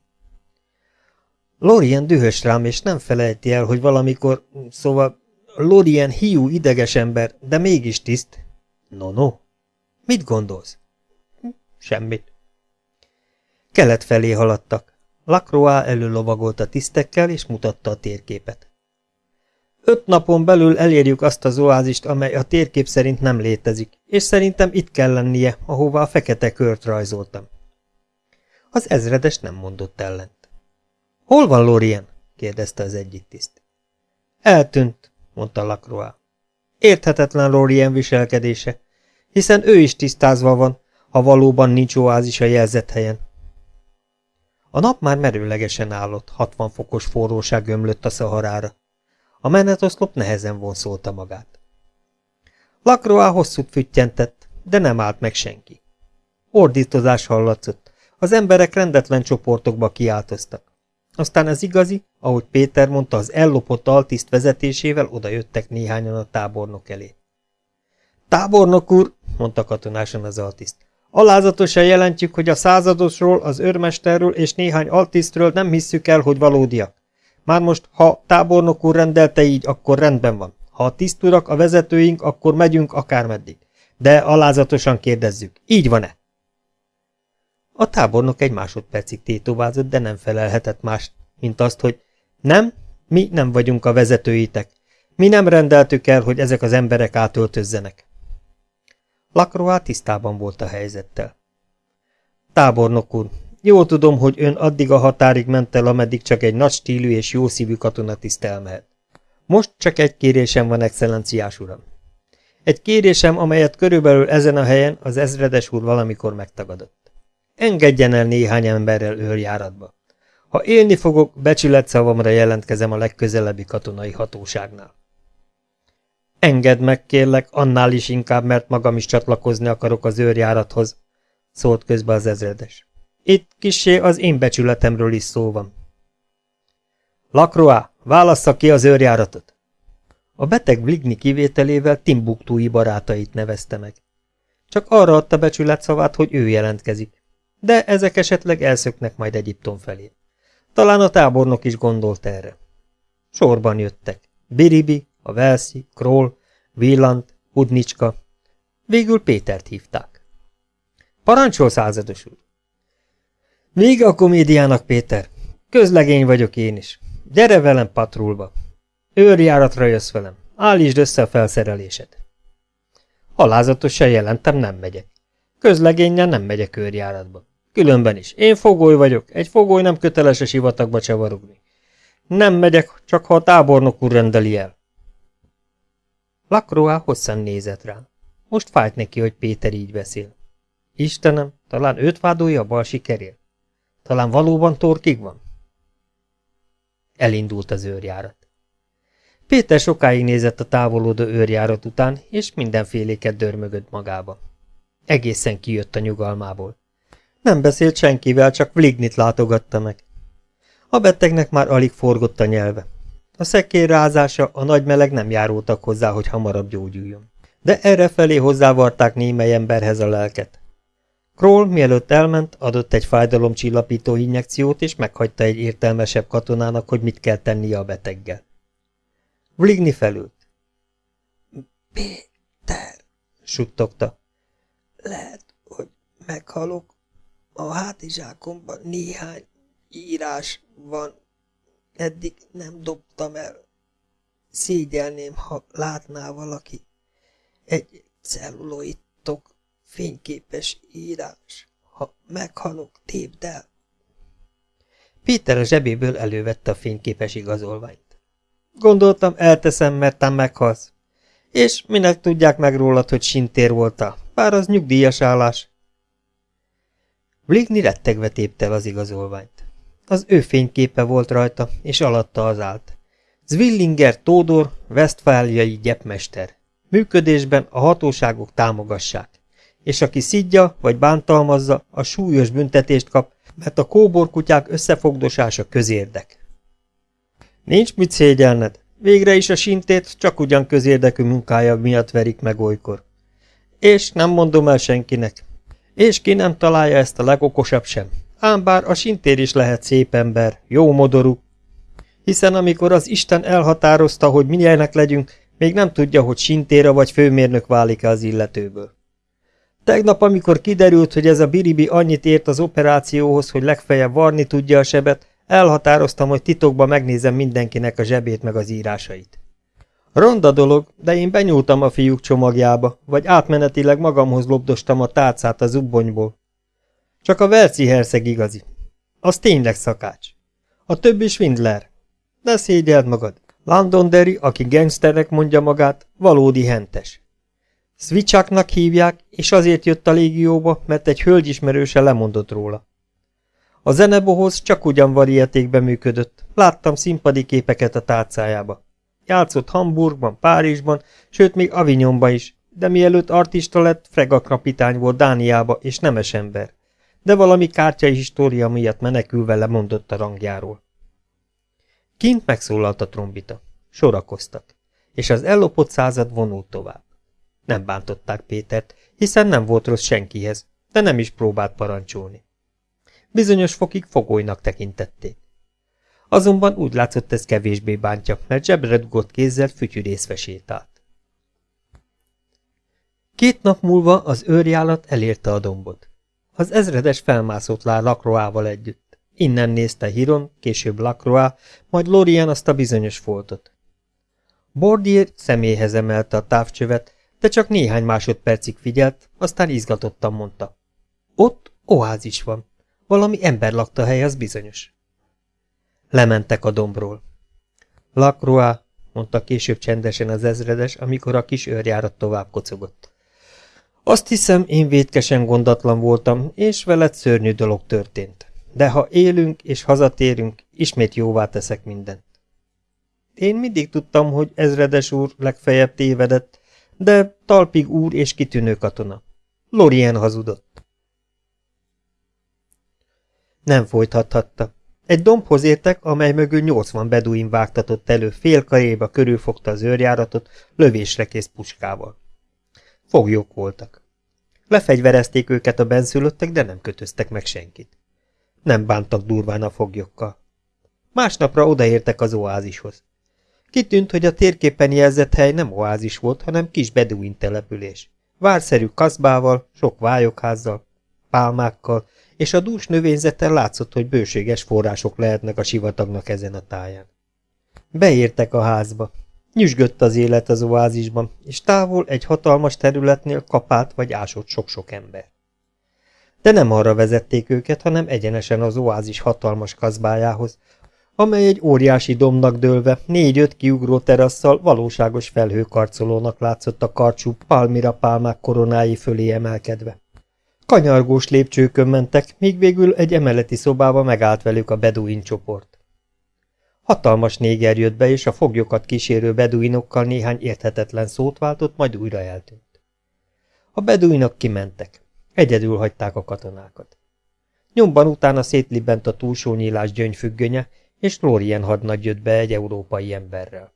Lorien dühös rám, és nem felejti el, hogy valamikor, szóval Lorien hiú ideges ember, de mégis tiszt. No, no. Mit gondolsz? Semmit. Kelet felé haladtak. Lacroix előlovagolt a tisztekkel, és mutatta a térképet. Öt napon belül elérjük azt az oázist, amely a térkép szerint nem létezik, és szerintem itt kell lennie, ahová a fekete kört rajzoltam. Az ezredes nem mondott ellent. Hol van Lorien? kérdezte az egyik tiszt. Eltűnt, mondta Lacroix. Érthetetlen Lorien viselkedése, hiszen ő is tisztázva van, ha valóban nincs oázis a jelzett helyen. A nap már merőlegesen állott, 60 fokos forróság ömlött a szaharára. A menetoszlop nehezen vonszolta magát. Lakroá hosszút füttyentett, de nem állt meg senki. Ordítozás hallatszott, az emberek rendetlen csoportokba kiáltoztak. Aztán az igazi, ahogy Péter mondta, az ellopott altiszt vezetésével odajöttek néhányan a tábornok elé. Tábornok úr, mondta katonásan az altiszt, alázatosan jelentjük, hogy a századosról, az őrmesterről és néhány altisztről nem hisszük el, hogy valódiak. Már most, ha tábornok úr rendelte így, akkor rendben van. Ha a tiszturak, a vezetőink, akkor megyünk akármeddig. De alázatosan kérdezzük, így van-e? A tábornok egy másodpercig tétovázott, de nem felelhetett más, mint azt, hogy nem, mi nem vagyunk a vezetőitek. Mi nem rendeltük el, hogy ezek az emberek átöltözzenek. Lakroá tisztában volt a helyzettel. Tábornok úr, jól tudom, hogy ön addig a határig ment el, ameddig csak egy nagy stílű és jó szívű katonatiszt elmehet. Most csak egy kérésem van, excellenciás uram. Egy kérésem, amelyet körülbelül ezen a helyen az ezredes úr valamikor megtagadott. Engedjen el néhány emberrel őrjáratba. Ha élni fogok, becsületszavamra jelentkezem a legközelebbi katonai hatóságnál. Engedd meg, kérlek, annál is inkább, mert magam is csatlakozni akarok az őrjárathoz, szólt közbe az ezredes. Itt kisé az én becsületemről is szó van. Lakroá, válassza ki az őrjáratot! A beteg Bligni kivételével Timbuktúi barátait nevezte meg. Csak arra adta becsület szavát, hogy ő jelentkezik. De ezek esetleg elszöknek majd Egyiptom felé. Talán a tábornok is gondolt erre. Sorban jöttek. Biribi, a Velszi, Kroll, Villant, Udnicska. Végül Pétert hívták. Parancsol, százados úr! Vége a komédiának, Péter. Közlegény vagyok én is. Gyere velem patrulba. Őrjáratra jössz velem. Állítsd össze a felszerelésed. Alázatosan jelentem, nem megyek. Közlegényen nem megyek őrjáratba. Különben is. Én fogoly vagyok. Egy fogoly nem köteles a sivatagba csavarogni. Nem megyek, csak ha a tábornok úr rendeli el. Lakroá hosszan nézett rám. Most fájt neki, hogy Péter így beszél. Istenem, talán őt vádolja a bal sikerért? Talán valóban torkig van? Elindult az őrjárat. Péter sokáig nézett a távolodó őrjárat után, és mindenféléket dörmögött magába. Egészen kijött a nyugalmából. Nem beszélt senkivel, csak Vlignit látogatta meg. A betegnek már alig forgott a nyelve. A szekér rázása, a nagy meleg nem járultak hozzá, hogy hamarabb gyógyuljon. De erre felé hozzávarták némely emberhez a lelket. Kroll, mielőtt elment, adott egy fájdalomcsillapító injekciót, és meghagyta egy értelmesebb katonának, hogy mit kell tennie a beteggel. Vligni felült. Péter, suttogta. Lehet, hogy meghalok. A hátizsákomban néhány írás van. Eddig nem dobtam el. Szégyelném, ha látná valaki. Egy celluloitok fényképes írás. Ha meghalok, tépd el. Péter a zsebéből elővette a fényképes igazolványt. Gondoltam, elteszem, mert te meghalsz. És minek tudják meg rólad, hogy sintér voltál, bár az nyugdíjas állás. Bligny rettegve tépte az igazolványt. Az ő fényképe volt rajta, és alatta az állt. Zwillinger Tódor, Westfáliai gyepmester. Működésben a hatóságok támogassák és aki szidja vagy bántalmazza, a súlyos büntetést kap, mert a kóborkutyák összefogdosása közérdek. Nincs mit szégyelned, végre is a sintét csak ugyan közérdekű munkája miatt verik meg olykor. És nem mondom el senkinek. És ki nem találja ezt a legokosabb sem. Ám bár a sintér is lehet szép ember, jó modorú. Hiszen amikor az Isten elhatározta, hogy milyenek legyünk, még nem tudja, hogy sintéra vagy főmérnök válik-e az illetőből. Tegnap, amikor kiderült, hogy ez a biribi annyit ért az operációhoz, hogy legfeljebb varni tudja a sebet, elhatároztam, hogy titokban megnézem mindenkinek a zsebét meg az írásait. Ronda dolog, de én benyúltam a fiúk csomagjába, vagy átmenetileg magamhoz lobdostam a tárcát a zubbonyból. Csak a Velci herszeg igazi. Az tényleg szakács. A többi Swindler. De szégyeld magad. Londonderry, aki gangsternek mondja magát, valódi hentes. Switchaknak hívják, és azért jött a légióba, mert egy hölgyismerőse lemondott róla. A zenebohoz csak ugyan varietékben működött, láttam színpadi képeket a tárcájába. Játszott Hamburgban, Párizsban, sőt még Avignonban is, de mielőtt artista lett, fregakapitány volt Dániába, és nemes ember. De valami kártyai história miatt menekülve lemondott a rangjáról. Kint megszólalt a trombita. Sorakoztak, és az ellopott század vonult tovább. Nem bántották Pétert, hiszen nem volt rossz senkihez, de nem is próbált parancsolni. Bizonyos fokig fogolynak tekintették. Azonban úgy látszott ez kevésbé bántja, mert zsebre dugott kézzel fütyűrészve sétált. Két nap múlva az őrjálat elérte a dombot. Az ezredes felmászott lá Lacroával együtt. Innen nézte Hiron, később Lacroix, majd Lorien azt a bizonyos foltot. Bordier személyhez emelte a távcsövet, de csak néhány másodpercig figyelt, aztán izgatottan mondta. Ott oázis van. Valami ember lakta hely, az bizonyos. Lementek a dombról. Lacroix, mondta később csendesen az ezredes, amikor a kis őrjárat tovább kocogott. Azt hiszem, én vétkesen gondatlan voltam, és veled szörnyű dolog történt. De ha élünk és hazatérünk, ismét jóvá teszek mindent. Én mindig tudtam, hogy ezredes úr legfeljebb tévedett, de talpig úr és kitűnő katona. Lorien hazudott. Nem folytathatta. Egy dombhoz értek, amely mögül nyolcvan beduin vágtatott elő, fél karéba körülfogta az őrjáratot, lövésre kész puskával. Foglyok voltak. Lefegyverezték őket a benszülöttek, de nem kötöztek meg senkit. Nem bántak durván a foglyokkal. Másnapra odaértek az oázishoz. Kitűnt, hogy a térképen jelzett hely nem oázis volt, hanem kis beduin település. Várszerű kaszbával, sok vályokházzal, pálmákkal, és a dús növényzeten látszott, hogy bőséges források lehetnek a sivatagnak ezen a táján. Beértek a házba. Nyüzsgött az élet az oázisban, és távol egy hatalmas területnél kapált vagy ásott sok-sok ember. De nem arra vezették őket, hanem egyenesen az oázis hatalmas kazbájához, amely egy óriási domnak dőlve, négy-öt kiugró terasszal valóságos felhőkarcolónak látszott a karcsú palmira pálmák koronái fölé emelkedve. Kanyargós lépcsőkön mentek, míg végül egy emeleti szobába megállt velük a beduin csoport. Hatalmas néger jött be, és a foglyokat kísérő beduinokkal néhány érthetetlen szót váltott, majd újra eltűnt. A beduinok kimentek. Egyedül hagyták a katonákat. Nyomban utána szétlibent a túlsó nyílás gyöngyfüggönye, és Lorien hadnagy jött be egy európai emberrel.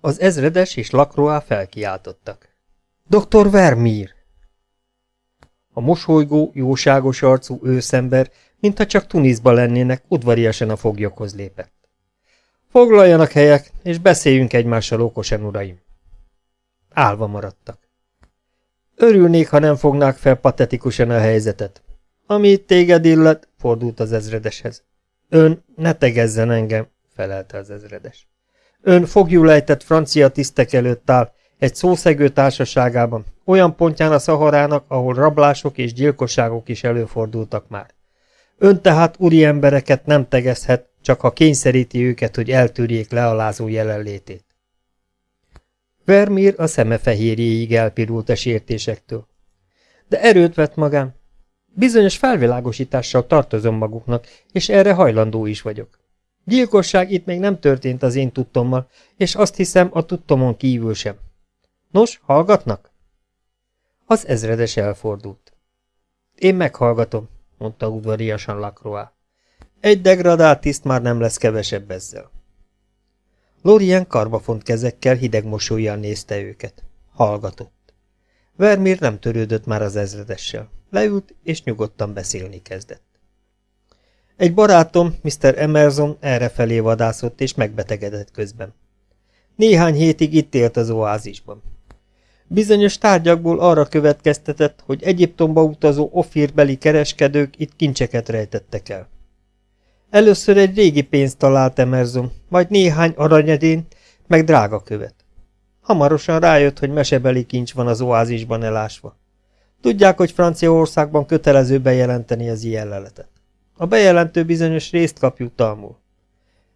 Az ezredes és Lacroix felkiáltottak. Dr. Vermeer! A mosolygó, jóságos arcú őszember, mintha csak Tunisba lennének, udvariasan a foglyokhoz lépett. Foglaljanak helyek, és beszéljünk egymással okosan, uraim. Álva maradtak. Örülnék, ha nem fognák fel patetikusan a helyzetet. Ami téged illet, fordult az ezredeshez. Ön ne tegezzen engem, felelte az ezredes. Ön fogjulejtett francia tisztek előtt áll, egy szószegő társaságában, olyan pontján a szaharának, ahol rablások és gyilkosságok is előfordultak már. Ön tehát úri embereket nem tegezhet, csak ha kényszeríti őket, hogy eltűrjék lealázó jelenlétét. Vermír a szeme fehérjéig elpirult a sértésektől. De erőt vett magán. Bizonyos felvilágosítással tartozom maguknak, és erre hajlandó is vagyok. Gyilkosság itt még nem történt az én tudtommal, és azt hiszem a tudtomon kívül sem. Nos, hallgatnak? Az ezredes elfordult. Én meghallgatom, mondta udvariasan Lacroix. Egy degradált tiszt már nem lesz kevesebb ezzel. Lorien karbafont kezekkel hideg mosolyjal nézte őket. Hallgatott. Vermír nem törődött már az ezredessel. Leült, és nyugodtan beszélni kezdett. Egy barátom, Mr. Emerson errefelé vadászott, és megbetegedett közben. Néhány hétig itt élt az oázisban. Bizonyos tárgyakból arra következtetett, hogy Egyiptomba utazó ofírbeli kereskedők itt kincseket rejtettek el. Először egy régi pénzt talált Emerson, majd néhány aranyedént, meg drága követ. Hamarosan rájött, hogy mesebeli kincs van az oázisban elásva. Tudják, hogy Franciaországban kötelező bejelenteni az ilyen leletet. A bejelentő bizonyos részt kap jutalmul.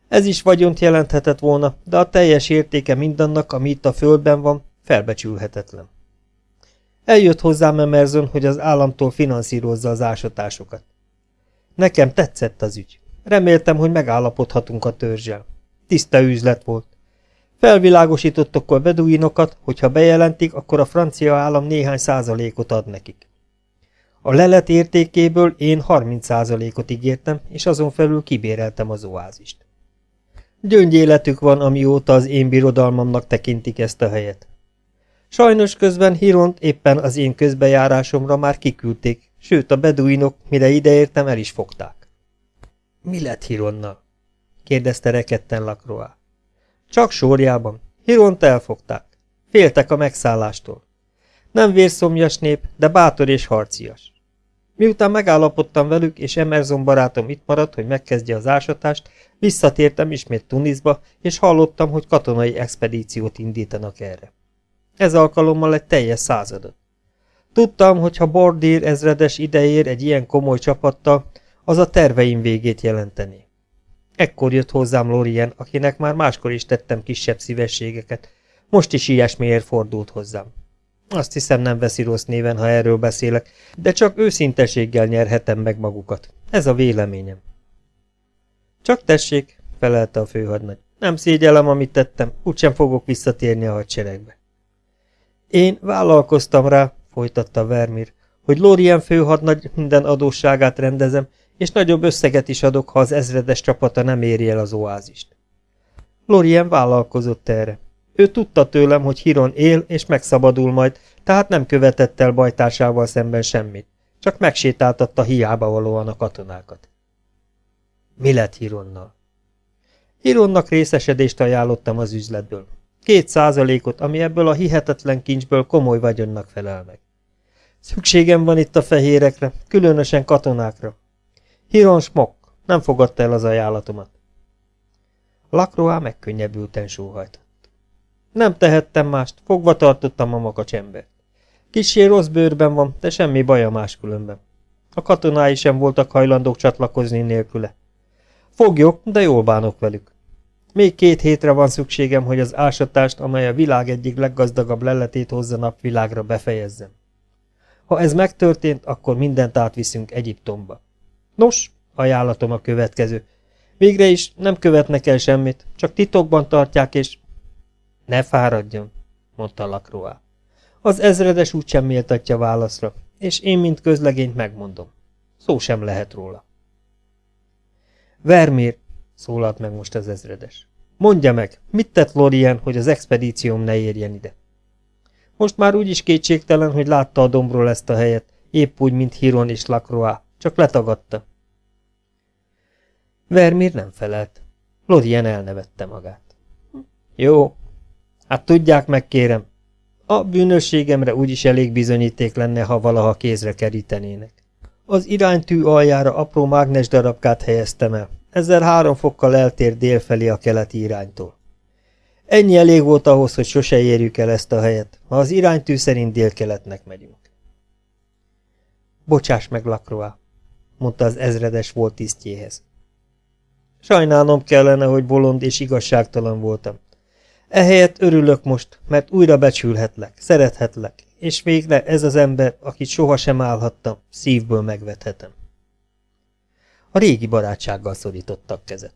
Ez is vagyont jelenthetett volna, de a teljes értéke mindannak, ami itt a földben van, felbecsülhetetlen. Eljött hozzám Emerson, hogy az államtól finanszírozza az ásatásokat. Nekem tetszett az ügy. Reméltem, hogy megállapodhatunk a törzsel. Tiszta üzlet volt. Felvilágosítottak a beduinokat, hogy ha bejelentik, akkor a francia állam néhány százalékot ad nekik. A lelet értékéből én 30 százalékot ígértem, és azon felül kibéreltem az oázist. Gyöngyéletük van, amióta az én birodalmamnak tekintik ezt a helyet. Sajnos közben Hiront éppen az én közbejárásomra már kiküldték, sőt a beduinok, mire ideértem, el is fogták. Mi lett Hironnal? kérdezte rekedten Lakroa. Csak sorjában. Hiront elfogták. Féltek a megszállástól. Nem vérszomjas nép, de bátor és harcias. Miután megállapodtam velük, és Emerson barátom itt maradt, hogy megkezdje az ásatást, visszatértem ismét Tunisba, és hallottam, hogy katonai expedíciót indítanak erre. Ez alkalommal egy teljes századot. Tudtam, hogy ha Bordír ezredes idejér egy ilyen komoly csapattal, az a terveim végét jelenteni. Ekkor jött hozzám Lorien, akinek már máskor is tettem kisebb szívességeket. Most is ilyesmiért fordult hozzám. Azt hiszem nem veszi rossz néven, ha erről beszélek, de csak őszinteséggel nyerhetem meg magukat. Ez a véleményem. Csak tessék, felelte a főhadnagy. Nem szégyellem, amit tettem, úgysem fogok visszatérni a hadseregbe. Én vállalkoztam rá, folytatta Vermir, hogy Lorien főhadnagy minden adósságát rendezem, és nagyobb összeget is adok, ha az ezredes csapata nem éri el az oázist. Lorien vállalkozott erre. Ő tudta tőlem, hogy Hiron él és megszabadul majd, tehát nem követett el bajtársával szemben semmit, csak megsétáltatta hiába valóan a katonákat. Mi lett Hironnal? Hironnak részesedést ajánlottam az üzletből. Két százalékot, ami ebből a hihetetlen kincsből komoly vagyonnak felel meg. Szükségem van itt a fehérekre, különösen katonákra. Hiron Smok nem fogadta el az ajánlatomat. Lakroá megkönnyebbülten sóhajtott. Nem tehettem mást, fogva tartottam a makacsembert. Kissé rossz bőrben van, de semmi baja máskülönben. A katonái sem voltak hajlandók csatlakozni nélküle. Fogjuk, de jól bánok velük. Még két hétre van szükségem, hogy az ásatást, amely a világ egyik leggazdagabb leletét hozza napvilágra befejezzem. Ha ez megtörtént, akkor mindent átviszünk Egyiptomba. Nos, ajánlatom a következő. Végre is nem követnek el semmit, csak titokban tartják, és... Ne fáradjon, mondta Lakroá. Az ezredes úgysem méltatja válaszra, és én, mint közlegényt megmondom. Szó sem lehet róla. Vermér, szólalt meg most az ezredes. Mondja meg, mit tett Lorien, hogy az expedícióm ne érjen ide? Most már úgyis kétségtelen, hogy látta a dombról ezt a helyet, épp úgy, mint Hiron és Lacroix, csak letagadta. Vermír nem felelt. Lorien elnevette magát. Jó, hát tudják meg, kérem. A bűnösségemre úgyis elég bizonyíték lenne, ha valaha kézre kerítenének. Az iránytű aljára apró mágnes darabkát helyeztem el, ezzel három fokkal eltér délfelé a keleti iránytól. Ennyi elég volt ahhoz, hogy sose érjük el ezt a helyet, ha az iránytű szerint délkeletnek megyünk. Bocsáss meg, Lacroix, mondta az ezredes volt tisztjéhez. Sajnálnom kellene, hogy bolond és igazságtalan voltam. Ehelyett örülök most, mert újra becsülhetlek, szerethetlek, és végre ez az ember, akit sohasem állhattam, szívből megvethetem. A régi barátsággal szorítottak kezet.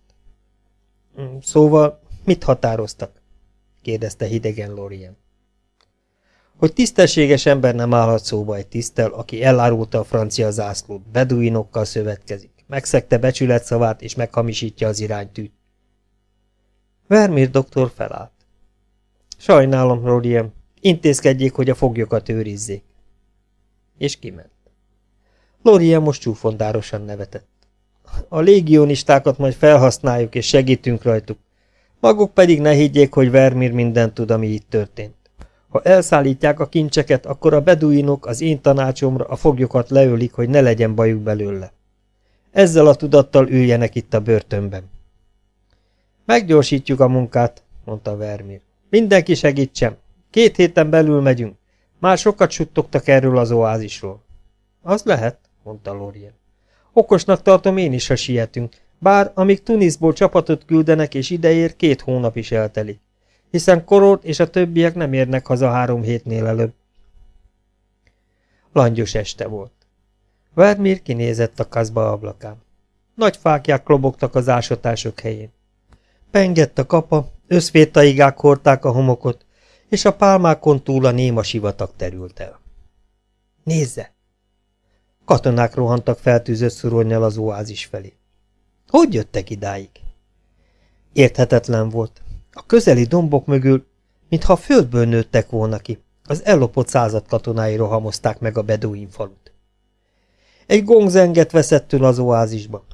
Mm, szóval mit határoztak? kérdezte hidegen Lorien. Hogy tisztességes ember nem állhat szóba egy tisztel, aki elárulta a francia zászlót, beduinokkal szövetkezik, megszegte becsület szavát és meghamisítja az iránytűt. Vermir doktor felállt. Sajnálom, Rodiem, intézkedjék, hogy a foglyokat őrizzék. És kiment. Lorien most csúfondárosan nevetett. A légionistákat majd felhasználjuk és segítünk rajtuk. Maguk pedig ne higgyék, hogy Vermir mindent tud, ami itt történt. Ha elszállítják a kincseket, akkor a beduinok az én tanácsomra a foglyokat leölik, hogy ne legyen bajuk belőle. Ezzel a tudattal üljenek itt a börtönben. Meggyorsítjuk a munkát, mondta Vermir. Mindenki segítsen. Két héten belül megyünk. Már sokat suttogtak erről az oázisról. Az lehet, mondta Lorien. Okosnak tartom én is, ha sietünk, bár amíg Tunisból csapatot küldenek és ideér, két hónap is eltelik. Hiszen Korort és a többiek nem érnek haza három hétnél előbb. Langyos este volt. Vermír kinézett a kaszba ablakán. Nagy fákják lobogtak az ásatások helyén. Pengett a kapa, összvétaigák hordták a homokot, és a pálmákon túl a néma sivatag terült el. Nézze! Katonák rohantak feltűzött szuronnyal az oázis felé. Hogy jöttek idáig? Érthetetlen volt. A közeli dombok mögül, mintha a földből nőttek volna ki, az ellopott század katonái rohamozták meg a beduin falut. Egy gongzenget veszettől az oázisba.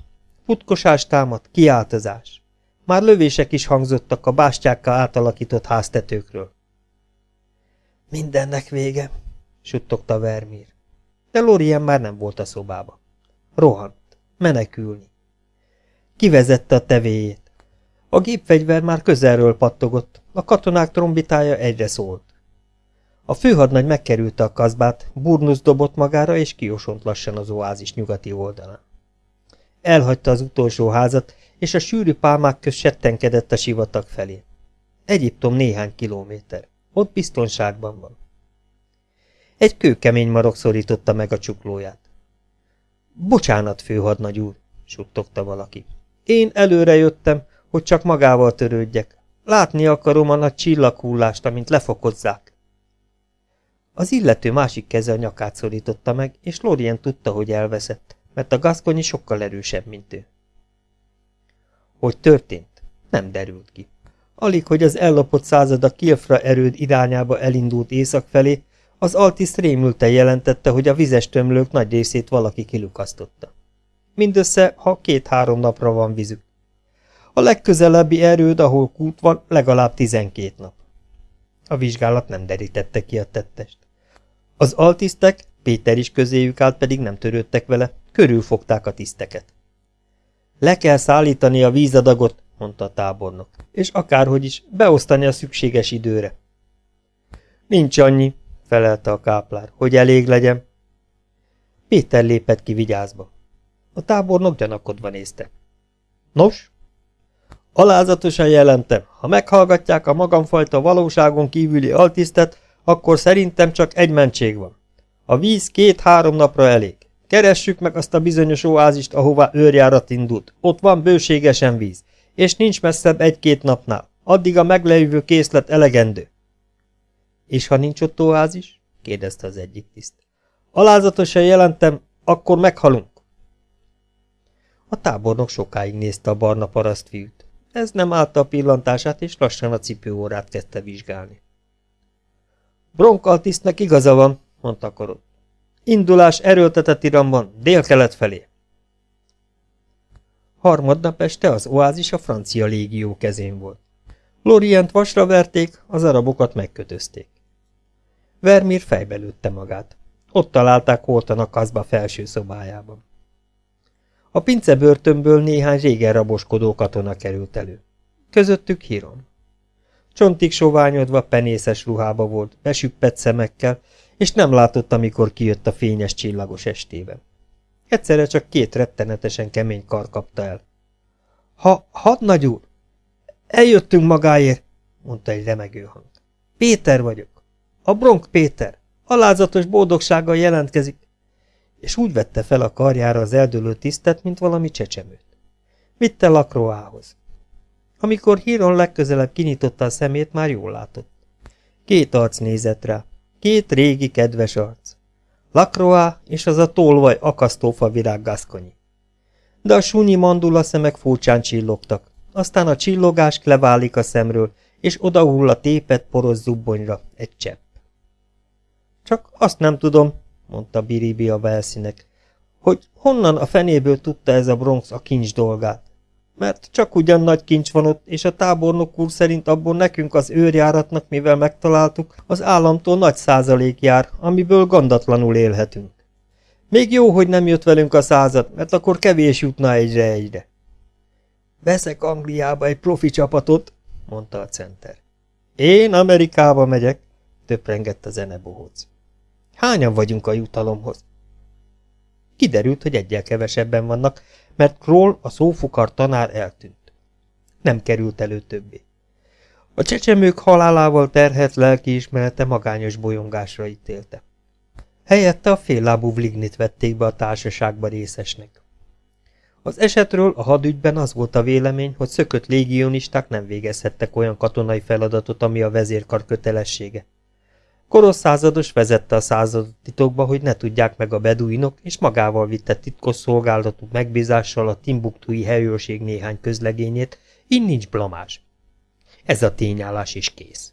Futkosás támadt, kiáltozás. Már lövések is hangzottak a bástyákkal átalakított háztetőkről. Mindennek vége, suttogta Vermír. De Lorien már nem volt a szobába. Rohant, menekülni. Kivezette a tevéjét. A gépfegyver már közelről pattogott, a katonák trombitája egyre szólt. A főhadnagy megkerülte a kazbát, burnusz dobott magára, és kiosont lassan az oázis nyugati oldalán. Elhagyta az utolsó házat, és a sűrű pálmák köz settenkedett a sivatag felé. Egyiptom néhány kilométer. Ott biztonságban van. Egy kőkemény marok szorította meg a csuklóját. Bocsánat, főhadnagy úr, suttogta valaki. Én előre jöttem, hogy csak magával törődjek. Látni akarom a nagy csillaghullást, amint lefokozzák. Az illető másik keze a nyakát szorította meg, és Lorien tudta, hogy elveszett, mert a gaszkonyi sokkal erősebb, mint ő. Hogy történt? Nem derült ki. Alig, hogy az ellopott század a Kilfra erőd irányába elindult észak felé, az Altis rémülten jelentette, hogy a vizes tömlők nagy részét valaki kilukasztotta. Mindössze, ha két-három napra van vízük. A legközelebbi erőd, ahol kút van, legalább tizenkét nap. A vizsgálat nem derítette ki a tettest. Az altisztek, Péter is közéjük állt, pedig nem törődtek vele, körülfogták a tiszteket. Le kell szállítani a vízadagot, mondta a tábornok, és akárhogy is, beosztani a szükséges időre. Nincs annyi, felelte a káplár, hogy elég legyen. Péter lépett ki vigyázba. A tábornok gyanakodva nézte. Nos? Alázatosan jelentem, ha meghallgatják a magamfajta valóságon kívüli altisztet, akkor szerintem csak egy mentség van. A víz két-három napra elég. Keressük meg azt a bizonyos oázist, ahová őrjárat indult. Ott van bőségesen víz, és nincs messzebb egy-két napnál. Addig a meglejövő készlet elegendő. És ha nincs ott oázis? kérdezte az egyik tiszt. Alázatosan jelentem, akkor meghalunk. A tábornok sokáig nézte a barna parasztfiút. Ez nem állta a pillantását, és lassan a cipőórát kezdte vizsgálni. Bronkaltisztnek igaza van, mondta Korot. Indulás erőltetett iramban, dél-kelet felé. Harmadnap este az oázis a francia légió kezén volt. Lorient vasra verték, az arabokat megkötözték. Vermír fejbe lőtte magát. Ott találták holtan a kazba felső szobájában. A pincebörtönből néhány régen raboskodó katona került elő. Közöttük Hiron. Csontig soványodva penészes ruhába volt, besüppett szemekkel, és nem látott, amikor kijött a fényes csillagos estében. Egyszerre csak két rettenetesen kemény kar kapta el. Ha, hadnagy úr! Eljöttünk magáért, mondta egy remegő hang. Péter vagyok. A Bronk Péter. Alázatos boldogsággal jelentkezik. És úgy vette fel a karjára az eldőlő tisztet, mint valami csecsemőt. Vitte Lakroához. Amikor Híron legközelebb kinyitotta a szemét, már jól látott. Két arc nézett rá. Két régi, kedves arc. Lacroix és az a tolvaj akasztófa virág gaszkonyi. De a sunyi mandula szemek furcsán csillogtak, aztán a csillogás leválik a szemről, és odahull a tépet poros zubbonyra egy csepp. Csak azt nem tudom, mondta Biribi a Velszínek, hogy honnan a fenéből tudta ez a Bronx a kincs dolgát mert csak ugyan nagy kincs van ott, és a tábornok úr szerint abból nekünk az őrjáratnak, mivel megtaláltuk, az államtól nagy százalék jár, amiből gondatlanul élhetünk. Még jó, hogy nem jött velünk a század, mert akkor kevés jutna egyre-egyre. Veszek Angliába egy profi csapatot, mondta a center. Én Amerikába megyek, töprengett a zenebohóc. Hányan vagyunk a jutalomhoz? Kiderült, hogy egyel kevesebben vannak, mert Kroll, a szófukar tanár eltűnt. Nem került elő többé. A csecsemők halálával terhet lelkiismerete magányos bolyongásra ítélte. Helyette a féllábú Vlignit vették be a társaságba részesnek. Az esetről a hadügyben az volt a vélemény, hogy szökött légionisták nem végezhettek olyan katonai feladatot, ami a vezérkar kötelessége. Koros százados vezette a századot titokba, hogy ne tudják meg a beduinok, és magával vitte titkos szolgálatú megbízással a Timbuktui helyőrség néhány közlegényét, így nincs blamás. Ez a tényállás is kész.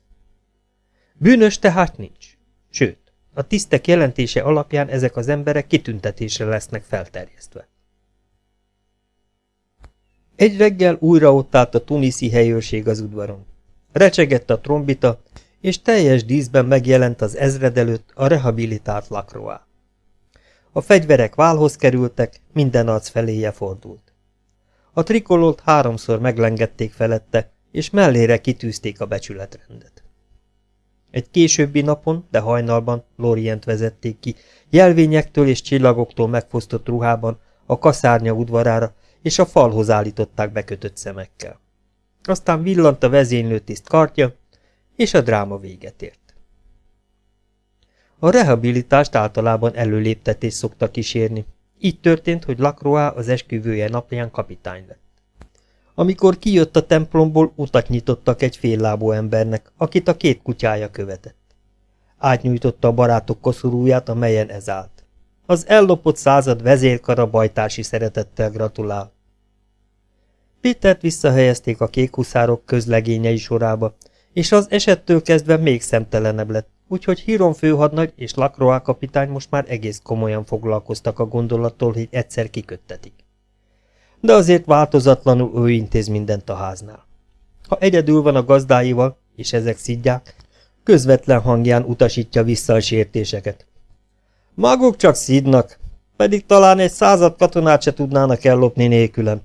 Bűnös tehát nincs. Sőt, a tisztek jelentése alapján ezek az emberek kitüntetésre lesznek felterjesztve. Egy reggel újra ott állt a tuniszi helyőrség az udvaron. Recsegett a trombita, és teljes díszben megjelent az ezred előtt a rehabilitált lakroá. A fegyverek válhoz kerültek, minden arc feléje fordult. A trikololt háromszor meglengették felette, és mellére kitűzték a becsületrendet. Egy későbbi napon, de hajnalban Lorient vezették ki, jelvényektől és csillagoktól megfosztott ruhában, a kaszárnya udvarára, és a falhoz állították bekötött szemekkel. Aztán villant a vezénylőtiszt kartja, és a dráma véget ért. A rehabilitást általában előléptetés szokta kísérni. Így történt, hogy Lacroix az esküvője napján kapitány lett. Amikor kijött a templomból, utat nyitottak egy féllábú embernek, akit a két kutyája követett. Átnyújtotta a barátok koszorúját, amelyen ez állt. Az ellopott század vezérkara bajtási szeretettel gratulál. Pétert visszahelyezték a kékhuszárok közlegényei sorába, és az esettől kezdve még szemtelenebb lett, úgyhogy Híron főhadnagy és Lacroix kapitány most már egész komolyan foglalkoztak a gondolattól, hogy egyszer kiköttetik. De azért változatlanul ő intéz mindent a háznál. Ha egyedül van a gazdáival, és ezek szidják, közvetlen hangján utasítja vissza a sértéseket. Maguk csak szidnak, pedig talán egy század katonát se tudnának ellopni nélkülem.